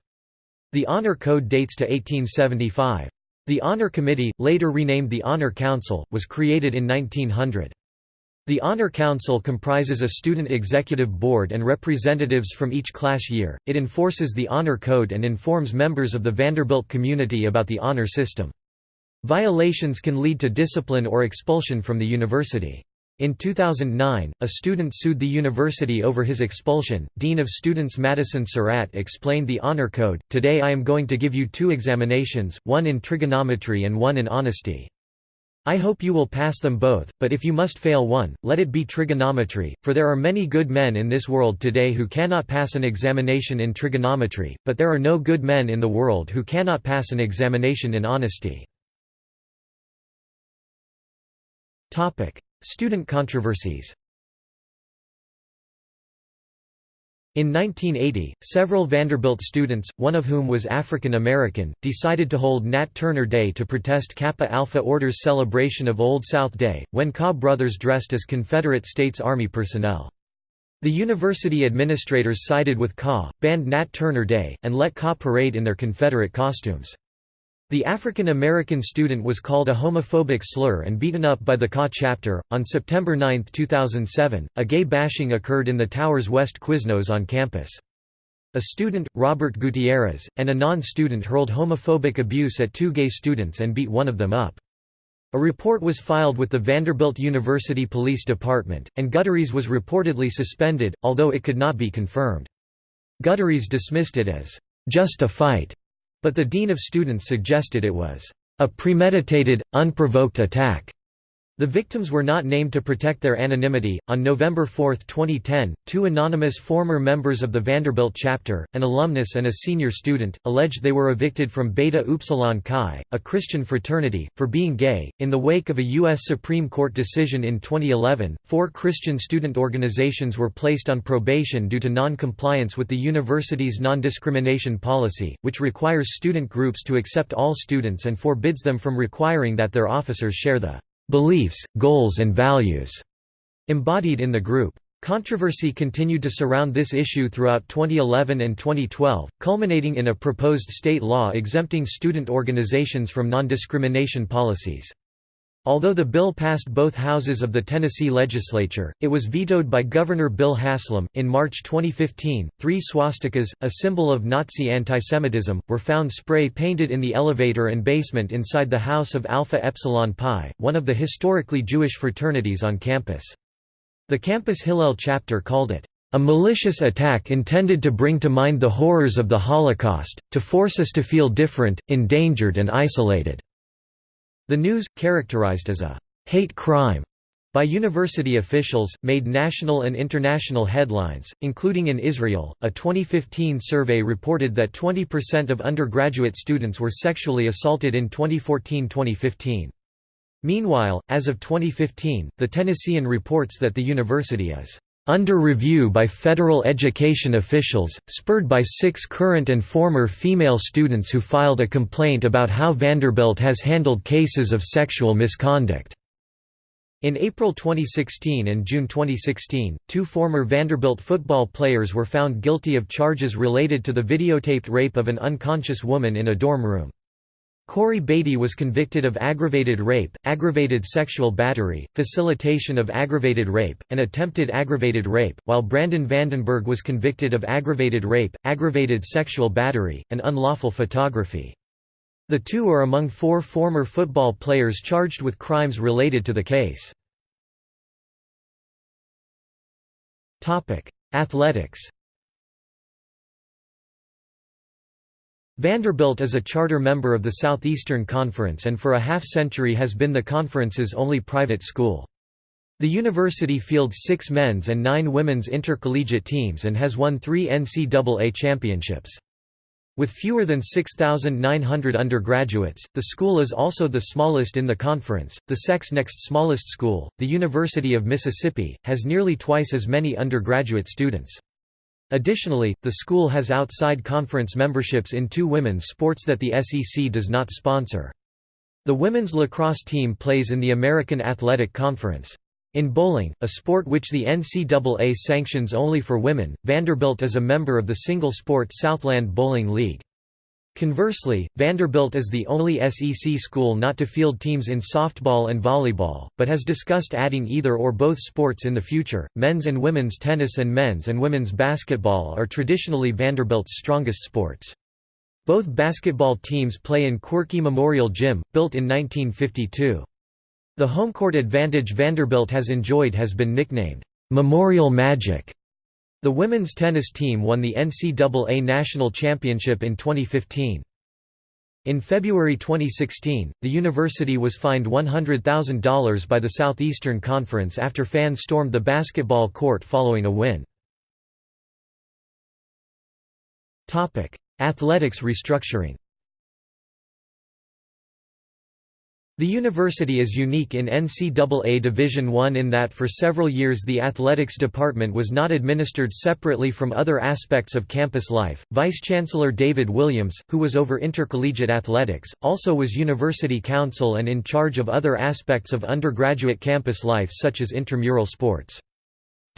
The Honor Code dates to 1875. The Honor Committee, later renamed the Honor Council, was created in 1900. The Honor Council comprises a student executive board and representatives from each class year. It enforces the Honor Code and informs members of the Vanderbilt community about the honor system. Violations can lead to discipline or expulsion from the university. In 2009, a student sued the university over his expulsion. Dean of Students Madison Sarratt explained the Honor Code Today I am going to give you two examinations, one in trigonometry and one in honesty. I hope you will pass them both, but if you must fail one, let it be trigonometry, for there are many good men in this world today who cannot pass an examination in trigonometry, but there are no good men in the world who cannot pass an examination in honesty. Student controversies In 1980, several Vanderbilt students, one of whom was African American, decided to hold Nat Turner Day to protest Kappa Alpha Order's celebration of Old South Day, when Kaw brothers dressed as Confederate States Army personnel. The university administrators sided with Kaw, banned Nat Turner Day, and let Kaw parade in their Confederate costumes. The African American student was called a homophobic slur and beaten up by the Kaw chapter. On September 9, 2007, a gay bashing occurred in the tower's West Quiznos on campus. A student, Robert Gutierrez, and a non-student hurled homophobic abuse at two gay students and beat one of them up. A report was filed with the Vanderbilt University Police Department, and Gutierrez was reportedly suspended, although it could not be confirmed. Gutierrez dismissed it as, "...just a fight." But the dean of students suggested it was a premeditated, unprovoked attack. The victims were not named to protect their anonymity. On November 4, 2010, two anonymous former members of the Vanderbilt chapter, an alumnus and a senior student, alleged they were evicted from Beta Upsilon Chi, a Christian fraternity, for being gay. In the wake of a U.S. Supreme Court decision in 2011, four Christian student organizations were placed on probation due to non compliance with the university's non discrimination policy, which requires student groups to accept all students and forbids them from requiring that their officers share the beliefs, goals and values embodied in the group. Controversy continued to surround this issue throughout 2011 and 2012, culminating in a proposed state law exempting student organizations from non-discrimination policies. Although the bill passed both houses of the Tennessee legislature, it was vetoed by Governor Bill Haslam. In March 2015, three swastikas, a symbol of Nazi antisemitism, were found spray painted in the elevator and basement inside the House of Alpha Epsilon Pi, one of the historically Jewish fraternities on campus. The campus Hillel chapter called it, a malicious attack intended to bring to mind the horrors of the Holocaust, to force us to feel different, endangered and isolated. The news, characterized as a hate crime by university officials, made national and international headlines, including in Israel. A 2015 survey reported that 20% of undergraduate students were sexually assaulted in 2014 2015. Meanwhile, as of 2015, the Tennessean reports that the university is under review by federal education officials, spurred by six current and former female students who filed a complaint about how Vanderbilt has handled cases of sexual misconduct. In April 2016 and June 2016, two former Vanderbilt football players were found guilty of charges related to the videotaped rape of an unconscious woman in a dorm room. Corey Beatty was convicted of aggravated rape, aggravated sexual battery, facilitation of aggravated rape, and attempted aggravated rape, while Brandon Vandenberg was convicted of aggravated rape, aggravated sexual battery, and unlawful photography. The two are among four former football players charged with crimes related to the case. Athletics Vanderbilt is a charter member of the Southeastern Conference and for a half-century has been the conference's only private school. The university fields six men's and nine women's intercollegiate teams and has won three NCAA championships. With fewer than 6,900 undergraduates, the school is also the smallest in the conference. The sec's next smallest school, the University of Mississippi, has nearly twice as many undergraduate students. Additionally, the school has outside conference memberships in two women's sports that the SEC does not sponsor. The women's lacrosse team plays in the American Athletic Conference. In bowling, a sport which the NCAA sanctions only for women, Vanderbilt is a member of the single-sport Southland Bowling League. Conversely, Vanderbilt is the only SEC school not to field teams in softball and volleyball, but has discussed adding either or both sports in the future. Men's and women's tennis and men's and women's basketball are traditionally Vanderbilt's strongest sports. Both basketball teams play in Quirky Memorial Gym, built in 1952. The home court advantage Vanderbilt has enjoyed has been nicknamed Memorial Magic. The women's tennis team won the NCAA National Championship in 2015. In February 2016, the university was fined $100,000 by the Southeastern Conference after fans stormed the basketball court following a win. Athletics restructuring The university is unique in NCAA Division I in that for several years the athletics department was not administered separately from other aspects of campus life. Vice-Chancellor David Williams, who was over intercollegiate athletics, also was university counsel and in charge of other aspects of undergraduate campus life such as intramural sports.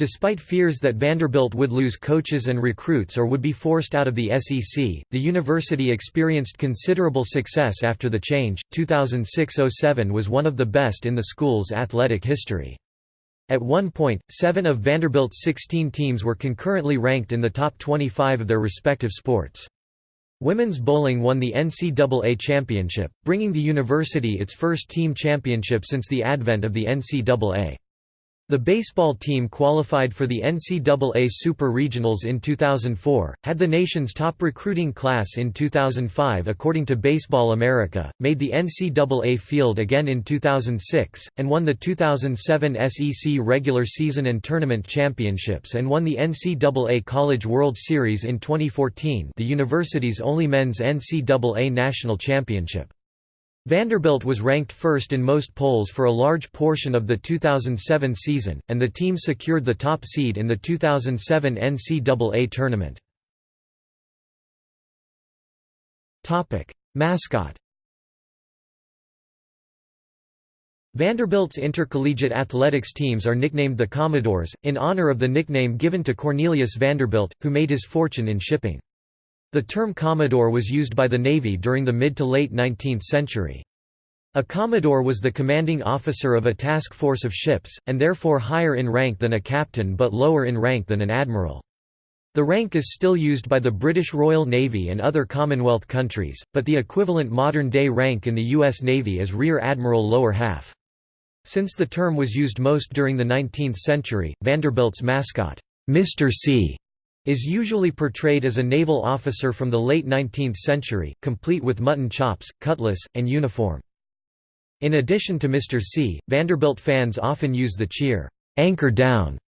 Despite fears that Vanderbilt would lose coaches and recruits or would be forced out of the SEC, the university experienced considerable success after the change. 2006–07 was one of the best in the school's athletic history. At one point, seven of Vanderbilt's 16 teams were concurrently ranked in the top 25 of their respective sports. Women's bowling won the NCAA championship, bringing the university its first team championship since the advent of the NCAA. The baseball team qualified for the NCAA Super Regionals in 2004, had the nation's top recruiting class in 2005 according to Baseball America, made the NCAA field again in 2006, and won the 2007 SEC regular season and tournament championships and won the NCAA College World Series in 2014 the university's only men's NCAA national championship. Vanderbilt was ranked first in most polls for a large portion of the 2007 season, and the team secured the top seed in the 2007 NCAA tournament. Mascot Vanderbilt's intercollegiate athletics teams are nicknamed the Commodores, in honor of the nickname given to Cornelius Vanderbilt, who made his fortune in shipping. The term Commodore was used by the Navy during the mid to late 19th century. A Commodore was the commanding officer of a task force of ships, and therefore higher in rank than a captain but lower in rank than an admiral. The rank is still used by the British Royal Navy and other Commonwealth countries, but the equivalent modern-day rank in the U.S. Navy is Rear Admiral lower half. Since the term was used most during the 19th century, Vanderbilt's mascot, Mr. C, is usually portrayed as a naval officer from the late 19th century, complete with mutton chops, cutlass, and uniform. In addition to Mr. C, Vanderbilt fans often use the cheer, "'Anchor Down'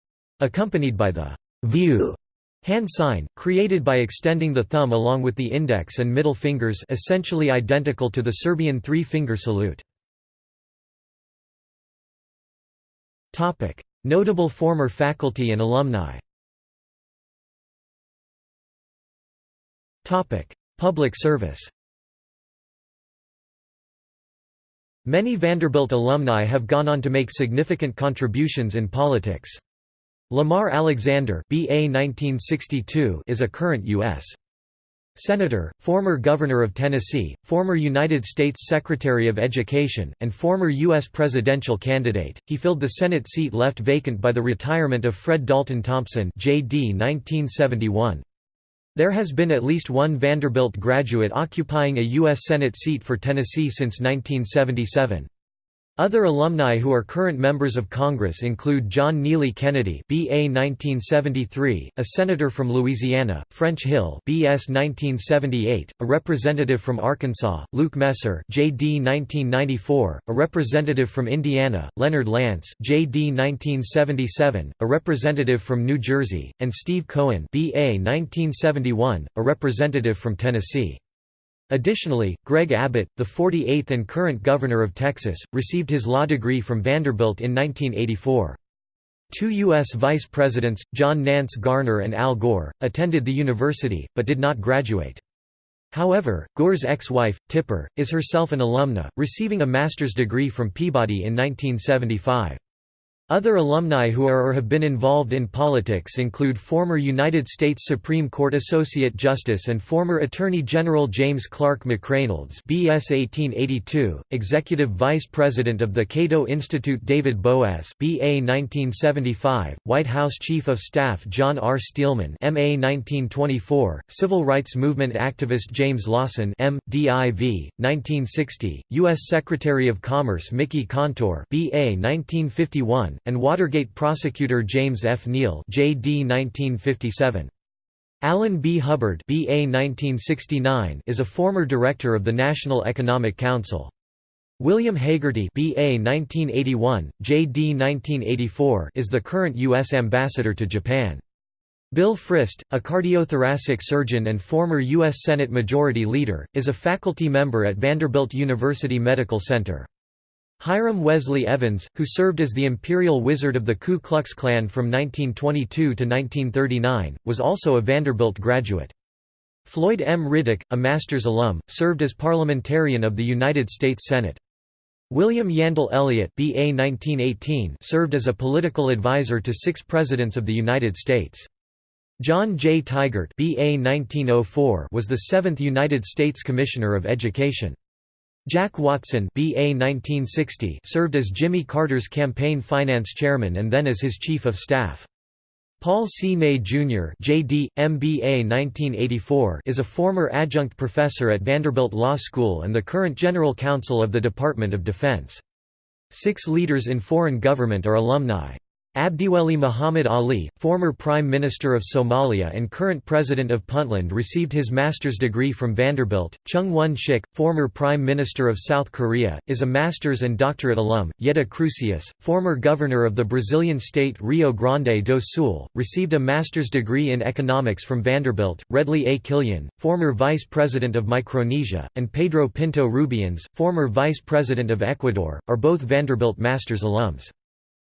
accompanied by the "'View' hand sign, created by extending the thumb along with the index and middle fingers essentially identical to the Serbian three-finger salute. Notable former faculty and alumni Public service Many Vanderbilt alumni have gone on to make significant contributions in politics. Lamar Alexander BA 1962 is a current U.S. Senator, former Governor of Tennessee, former United States Secretary of Education, and former U.S. presidential candidate, he filled the Senate seat left vacant by the retirement of Fred Dalton Thompson JD 1971. There has been at least one Vanderbilt graduate occupying a U.S. Senate seat for Tennessee since 1977. Other alumni who are current members of Congress include John Neely Kennedy BA 1973, a senator from Louisiana, French Hill BS 1978, a representative from Arkansas, Luke Messer JD 1994, a representative from Indiana, Leonard Lance JD 1977, a representative from New Jersey, and Steve Cohen BA 1971, a representative from Tennessee. Additionally, Greg Abbott, the 48th and current governor of Texas, received his law degree from Vanderbilt in 1984. Two U.S. vice presidents, John Nance Garner and Al Gore, attended the university, but did not graduate. However, Gore's ex-wife, Tipper, is herself an alumna, receiving a master's degree from Peabody in 1975. Other alumni who are or have been involved in politics include former United States Supreme Court Associate Justice and former Attorney General James Clark McReynolds BS 1882, Executive Vice President of the Cato Institute David Boaz BA 1975, White House Chief of Staff John R. Steelman MA 1924, Civil Rights Movement activist James Lawson M. Div. 1960, U.S. Secretary of Commerce Mickey Kantor BA 1951, and Watergate prosecutor James F. Neal JD 1957. Alan B. Hubbard BA 1969 is a former director of the National Economic Council. William Hagerty BA 1981, JD 1984 is the current U.S. ambassador to Japan. Bill Frist, a cardiothoracic surgeon and former U.S. Senate Majority Leader, is a faculty member at Vanderbilt University Medical Center. Hiram Wesley Evans, who served as the Imperial Wizard of the Ku Klux Klan from 1922 to 1939, was also a Vanderbilt graduate. Floyd M. Riddick, a master's alum, served as parliamentarian of the United States Senate. William Yandell Elliott BA 1918 served as a political advisor to six presidents of the United States. John J. Tigert BA 1904 was the seventh United States Commissioner of Education. Jack Watson BA 1960 served as Jimmy Carter's campaign finance chairman and then as his chief of staff. Paul C. Ney Jr. JD, MBA 1984 is a former adjunct professor at Vanderbilt Law School and the current general counsel of the Department of Defense. Six leaders in foreign government are alumni. Abdiweli Muhammad Ali, former Prime Minister of Somalia and current President of Puntland received his master's degree from Vanderbilt. Chung Won-shik, former Prime Minister of South Korea, is a master's and doctorate alum. Yeda Crusius, former governor of the Brazilian state Rio Grande do Sul, received a master's degree in economics from Vanderbilt. Redley A. Killion, former vice president of Micronesia, and Pedro Pinto Rubianes, former vice president of Ecuador, are both Vanderbilt master's alums.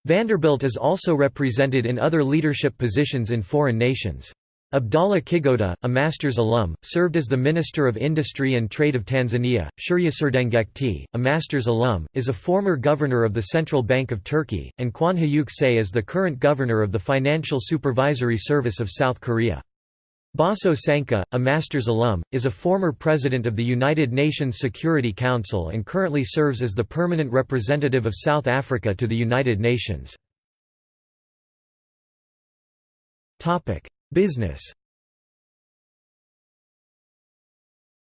Vanderbilt is also represented in other leadership positions in foreign nations. Abdallah Kigoda, a master's alum, served as the Minister of Industry and Trade of Tanzania. Shurya Serdengekti, a master's alum, is a former governor of the Central Bank of Turkey, and Kwon Hyuk Se is the current governor of the Financial Supervisory Service of South Korea. Boso Sanka, a master's alum, is a former president of the United Nations Security Council and currently serves as the permanent representative of South Africa to the United Nations. Business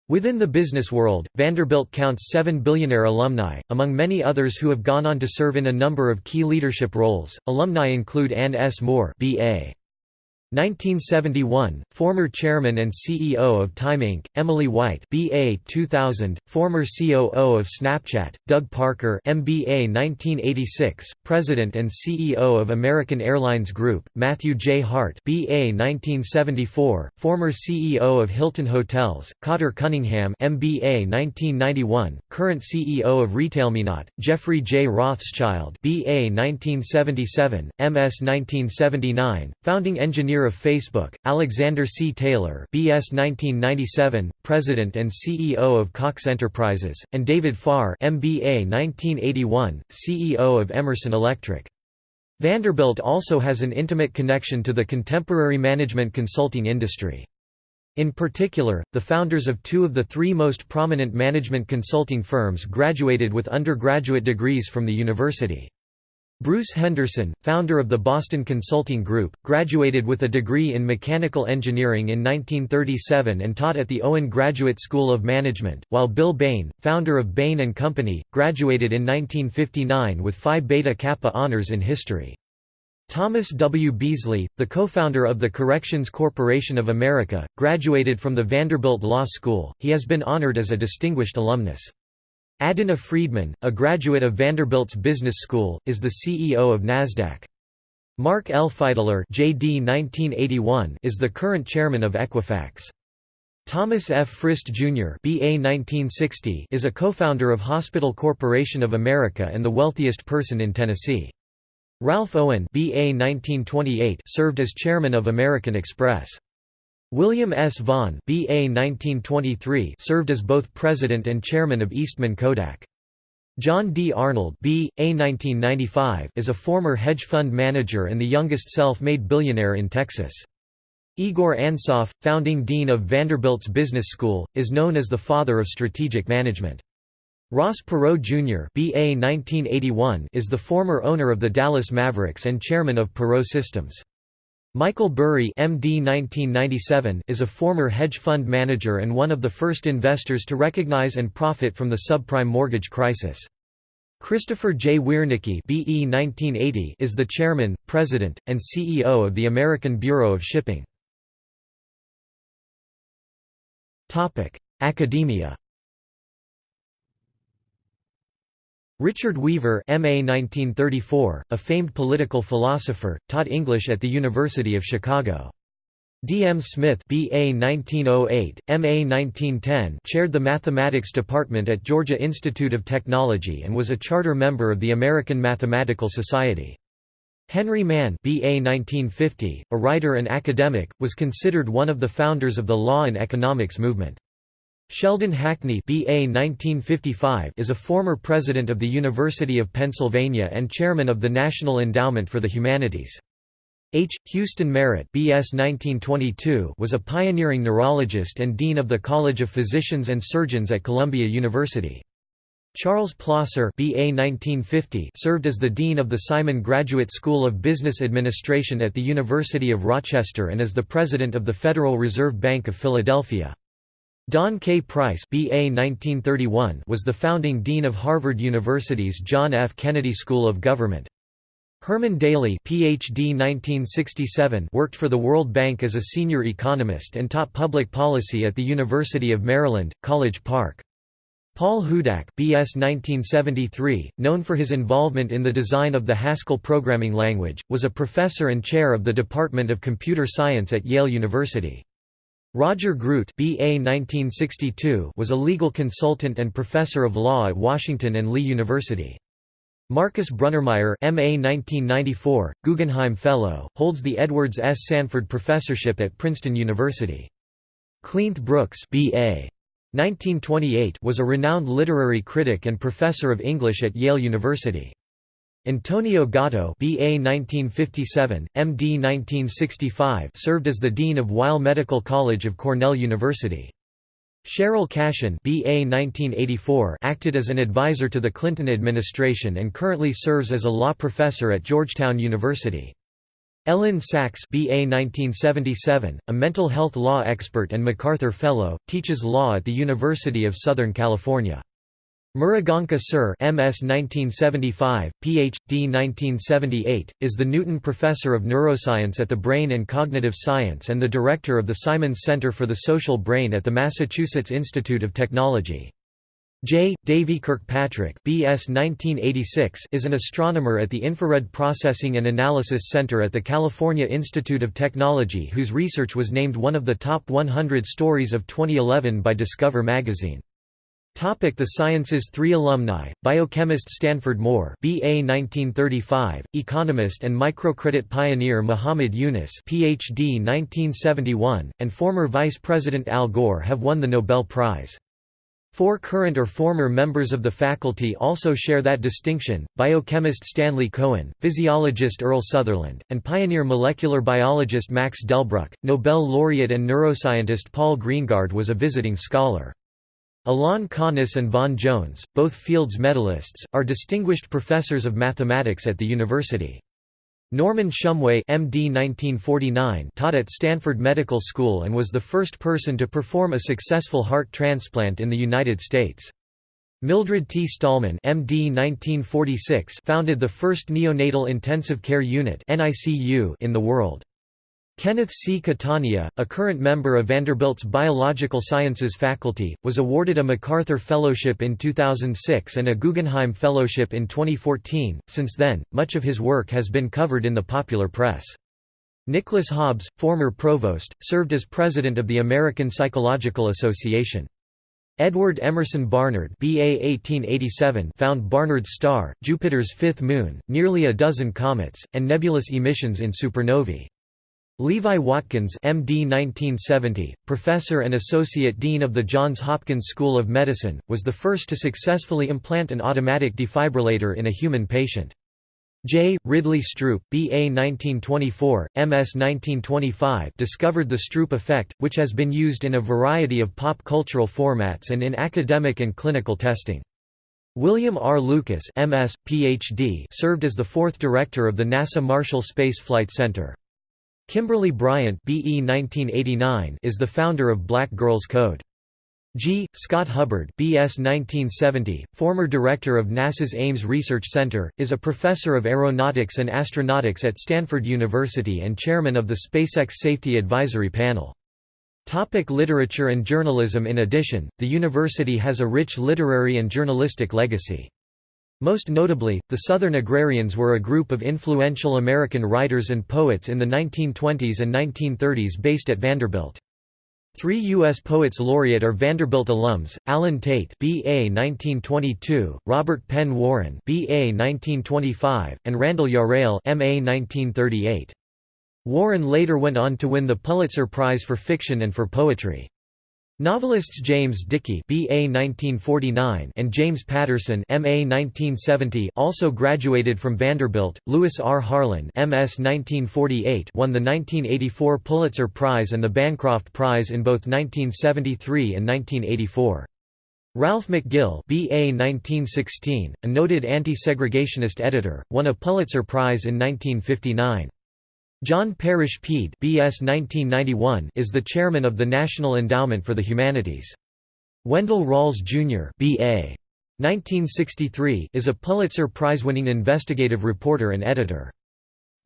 Within the business world, Vanderbilt counts seven billionaire alumni, among many others who have gone on to serve in a number of key leadership roles. Alumni include Anne S. Moore B.A. 1971, former chairman and CEO of Time Inc., Emily White BA 2000, former COO of Snapchat, Doug Parker MBA 1986, president and CEO of American Airlines Group, Matthew J. Hart BA 1974, former CEO of Hilton Hotels, Cotter Cunningham MBA 1991, current CEO of RetailMeNot, Jeffrey J. Rothschild BA 1977, MS 1979, founding engineer of Facebook, Alexander C. Taylor BS 1997, President and CEO of Cox Enterprises, and David Farr MBA 1981, CEO of Emerson Electric. Vanderbilt also has an intimate connection to the contemporary management consulting industry. In particular, the founders of two of the three most prominent management consulting firms graduated with undergraduate degrees from the university. Bruce Henderson, founder of the Boston Consulting Group, graduated with a degree in mechanical engineering in 1937 and taught at the Owen Graduate School of Management, while Bill Bain, founder of Bain & Company, graduated in 1959 with Phi Beta Kappa honors in history. Thomas W. Beasley, the co-founder of the Corrections Corporation of America, graduated from the Vanderbilt Law School. He has been honored as a distinguished alumnus. Adena Friedman, a graduate of Vanderbilt's Business School, is the CEO of Nasdaq. Mark L. Feidler JD 1981 is the current chairman of Equifax. Thomas F. Frist Jr. BA 1960 is a co-founder of Hospital Corporation of America and the wealthiest person in Tennessee. Ralph Owen BA 1928 served as chairman of American Express. William S. Vaughan BA 1923 served as both president and chairman of Eastman Kodak. John D. Arnold B. A. 1995 is a former hedge fund manager and the youngest self-made billionaire in Texas. Igor Ansoff, founding dean of Vanderbilt's Business School, is known as the father of strategic management. Ross Perot Jr. BA 1981 is the former owner of the Dallas Mavericks and chairman of Perot Systems. Michael Burry MD 1997 is a former hedge fund manager and one of the first investors to recognize and profit from the subprime mortgage crisis. Christopher J. Wiernicki BE 1980 is the chairman, president, and CEO of the American Bureau of Shipping. Academia Richard Weaver MA 1934, a famed political philosopher, taught English at the University of Chicago. D. M. Smith BA 1908, MA 1910 chaired the mathematics department at Georgia Institute of Technology and was a charter member of the American Mathematical Society. Henry Manne BA 1950, a writer and academic, was considered one of the founders of the law and economics movement. Sheldon Hackney BA 1955 is a former president of the University of Pennsylvania and chairman of the National Endowment for the Humanities. H. Houston Merritt BS 1922 was a pioneering neurologist and dean of the College of Physicians and Surgeons at Columbia University. Charles Plosser BA 1950 served as the dean of the Simon Graduate School of Business Administration at the University of Rochester and as the president of the Federal Reserve Bank of Philadelphia. Don K. Price BA 1931 was the founding dean of Harvard University's John F. Kennedy School of Government. Herman Daly PhD 1967 worked for the World Bank as a senior economist and taught public policy at the University of Maryland, College Park. Paul Hudak BS 1973, known for his involvement in the design of the Haskell programming language, was a professor and chair of the Department of Computer Science at Yale University. Roger Groot BA 1962 was a legal consultant and professor of law at Washington and Lee University. Marcus Brunnermeier MA 1994, Guggenheim Fellow, holds the Edwards S. Sanford Professorship at Princeton University. Cleanth Brooks BA 1928 was a renowned literary critic and professor of English at Yale University. Antonio Gotto BA 1957, MD 1965 served as the Dean of Weill Medical College of Cornell University. Sheryll Cashin BA 1984 acted as an advisor to the Clinton administration and currently serves as a law professor at Georgetown University. Elyn Saks BA 1977, a mental health law expert and MacArthur Fellow, teaches law at the University of Southern California. Mriganka Sur MS 1975, Ph.D. 1978, is the Newton Professor of Neuroscience at the Brain and Cognitive Science and the Director of the Simons Center for the Social Brain at the Massachusetts Institute of Technology. J. Davy Kirkpatrick BS 1986 is an astronomer at the Infrared Processing and Analysis Center at the California Institute of Technology whose research was named one of the top 100 stories of 2011 by Discover magazine. Topic the Sciences Three alumni, biochemist Stanford Moore BA 1935, economist and microcredit pioneer Muhammad Yunus PhD 1971, and former Vice President Al Gore have won the Nobel Prize. Four current or former members of the faculty also share that distinction, biochemist Stanley Cohen, physiologist Earl Sutherland, and pioneer molecular biologist Max Delbruck. Nobel laureate and neuroscientist Paul Greengard was a visiting scholar. Alain Connes and Vaughan Jones, both Fields medalists, are distinguished professors of mathematics at the university. Norman Shumway MD 1949 taught at Stanford Medical School and was the first person to perform a successful heart transplant in the United States. Mildred T. Stahlman MD 1946 founded the first neonatal intensive care unit in the world. Kenneth C. Catania, a current member of Vanderbilt's Biological Sciences faculty, was awarded a MacArthur Fellowship in 2006 and a Guggenheim Fellowship in 2014. Since then, much of his work has been covered in the popular press. Nicholas Hobbs, former provost, served as president of the American Psychological Association. Edward Emerson Barnard BA 1887 found Barnard's star, Jupiter's fifth moon, nearly a dozen comets, and nebulous emissions in supernovae. Levi Watkins MD 1970, professor and associate dean of the Johns Hopkins School of Medicine, was the first to successfully implant an automatic defibrillator in a human patient. J. Ridley Stroop B.A. 1924, M.S. 1925 discovered the Stroop effect, which has been used in a variety of pop cultural formats and in academic and clinical testing. William R. Lucas MS, PhD served as the fourth director of the NASA Marshall Space Flight Center. Kimberly Bryant BE 1989 is the founder of Black Girls Code. G. Scott Hubbard BS 1970, former director of NASA's Ames Research Center, is a professor of aeronautics and astronautics at Stanford University and chairman of the SpaceX Safety Advisory Panel. Topic literature and journalism In addition, the university has a rich literary and journalistic legacy. Most notably, the Southern Agrarians were a group of influential American writers and poets in the 1920s and 1930s based at Vanderbilt. Three U.S. Poets Laureate are Vanderbilt alums, Allen Tate BA 1922, Robert Penn Warren BA 1925, and Randall Jarrell MA 1938. Warren later went on to win the Pulitzer Prize for Fiction and for Poetry. Novelists James Dickey BA 1949 and James Patterson MA 1970 also graduated from Vanderbilt. Louis R. Harlan MS 1948 won the 1984 Pulitzer Prize and the Bancroft Prize in both 1973 and 1984. Ralph McGill BA 1916, a noted anti-segregationist editor, won a Pulitzer Prize in 1959. Jon Parrish Peede BS 1991 is the chairman of the National Endowment for the Humanities. Wendell Rawls, Jr. BA 1963 is a Pulitzer Prize-winning investigative reporter and editor.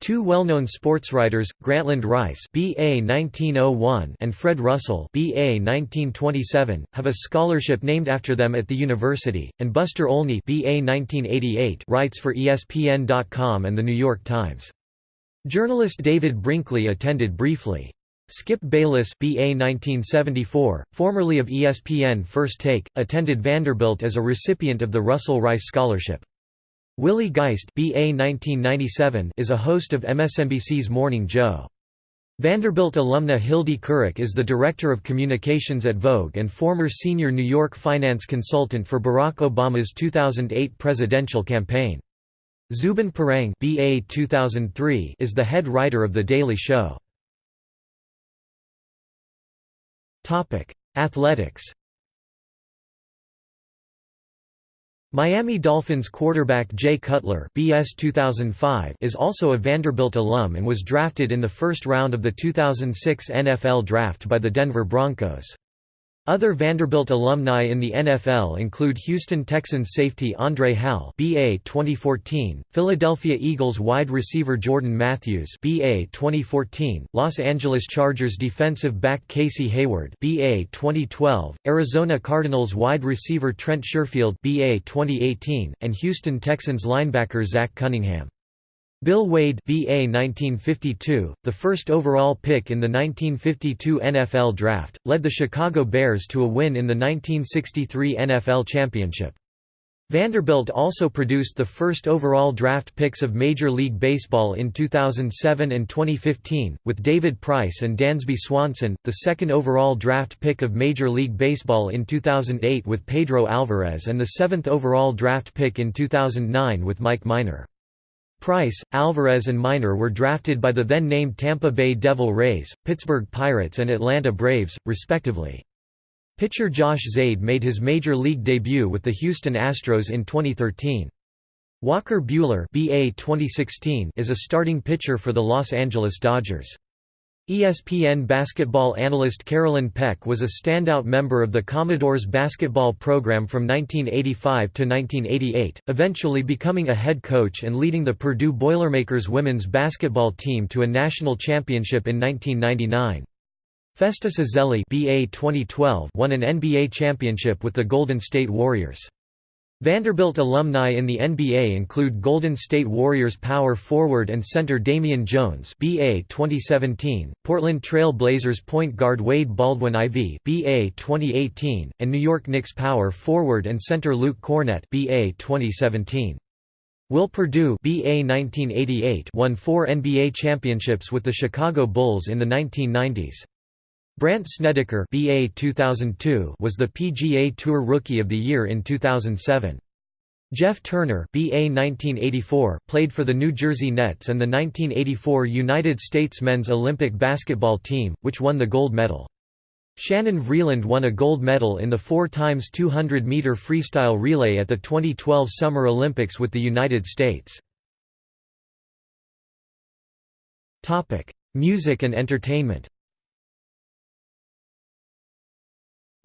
Two well-known sportswriters, Grantland Rice (BA 1901) and Fred Russell (BA 1927), have a scholarship named after them at the university, and Buster Olney (BA 1988) writes for ESPN.com and the New York Times. Journalist David Brinkley attended briefly. Skip Bayless BA 1974, formerly of ESPN First Take, attended Vanderbilt as a recipient of the Russell Rice Scholarship. Willie Geist BA 1997 is a host of MSNBC's Morning Joe. Vanderbilt alumna Hildy Kuryk is the Director of Communications at Vogue and former senior New York finance consultant for Barack Obama's 2008 presidential campaign. Zhubin Parang BA 2003 is the head writer of The Daily Show. Athletics Miami Dolphins quarterback Jay Cutler BS 2005 is also a Vanderbilt alum and was drafted in the first round of the 2006 NFL Draft by the Denver Broncos. Other Vanderbilt alumni in the NFL include Houston Texans safety Andre Hal BA 2014, Philadelphia Eagles wide receiver Jordan Matthews BA 2014, Los Angeles Chargers defensive back Casey Hayward BA 2012, Arizona Cardinals wide receiver Trent Sherfield BA 2018, and Houston Texans linebacker Zach Cunningham. Bill Wade BA 1952, the first overall pick in the 1952 NFL Draft, led the Chicago Bears to a win in the 1963 NFL Championship. Vanderbilt also produced the first overall draft picks of Major League Baseball in 2007 and 2015, with David Price and Dansby Swanson, the second overall draft pick of Major League Baseball in 2008 with Pedro Alvarez and the seventh overall draft pick in 2009 with Mike Minor. Price, Alvarez and Minor were drafted by the then-named Tampa Bay Devil Rays, Pittsburgh Pirates and Atlanta Braves, respectively. Pitcher Josh Zeid made his major league debut with the Houston Astros in 2013. Walker Buehler BA 2016 is a starting pitcher for the Los Angeles Dodgers. ESPN basketball analyst Carolyn Peck was a standout member of the Commodores basketball program from 1985 to 1988, eventually becoming a head coach and leading the Purdue Boilermakers women's basketball team to a national championship in 1999. Festus Ezeli BA 2012 won an NBA championship with the Golden State Warriors. Vanderbilt alumni in the NBA include Golden State Warriors power forward and center Damian Jones BA 2017, Portland Trail Blazers point guard Wade Baldwin IV BA 2018, and New York Knicks power forward and center Luke Kornet BA 2017. Will Perdue BA 1988 won four NBA championships with the Chicago Bulls in the 1990s. Brandt Snedeker BA 2002 was the PGA Tour Rookie of the Year in 2007. Jeff Turner BA 1984 played for the New Jersey Nets and the 1984 United States men's Olympic basketball team, which won the gold medal. Shannon Vreeland won a gold medal in the 4 x 200 meter freestyle relay at the 2012 Summer Olympics with the United States. Music and entertainment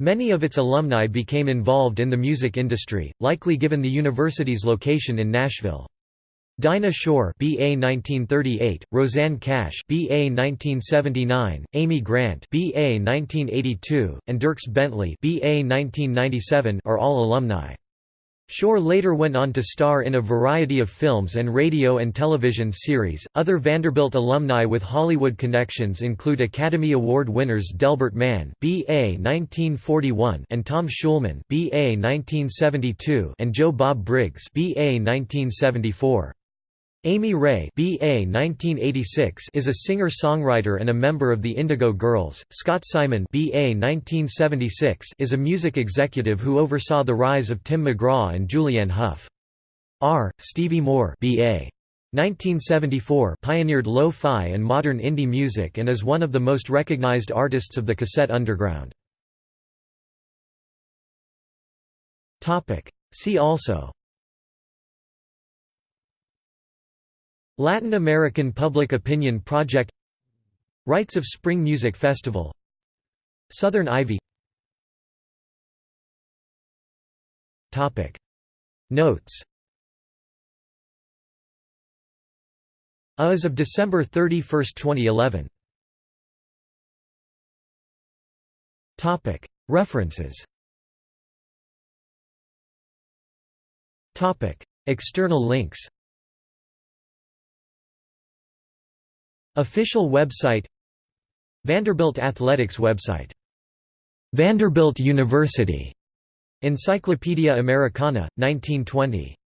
Many of its alumni became involved in the music industry, likely given the university's location in Nashville. Dinah Shore BA 1938, Rosanne Cash BA 1979, Amy Grant BA 1982, and Dierks Bentley BA 1997 are all alumni. Shore later went on to star in a variety of films and radio and television series. Other Vanderbilt alumni with Hollywood connections include Academy Award winners Delbert Mann (BA 1941) and Tom Schulman (BA 1972) and Joe Bob Briggs (BA 1974). Amy Ray BA 1986 is a singer-songwriter and a member of the Indigo Girls. Scott Siman BA 1976 is a music executive who oversaw the rise of Tim McGraw and Julianne Hough. R. Stevie Moore BA 1974 pioneered lo-fi and modern indie music and is one of the most recognized artists of the cassette underground. Topic: See also Latin American Public Opinion Project. Rites of Spring Music Festival. Southern Ivy. Notes. As of December 31, 2011 References. External links Official website Vanderbilt Athletics website Vanderbilt University Encyclopaedia Americana, 1920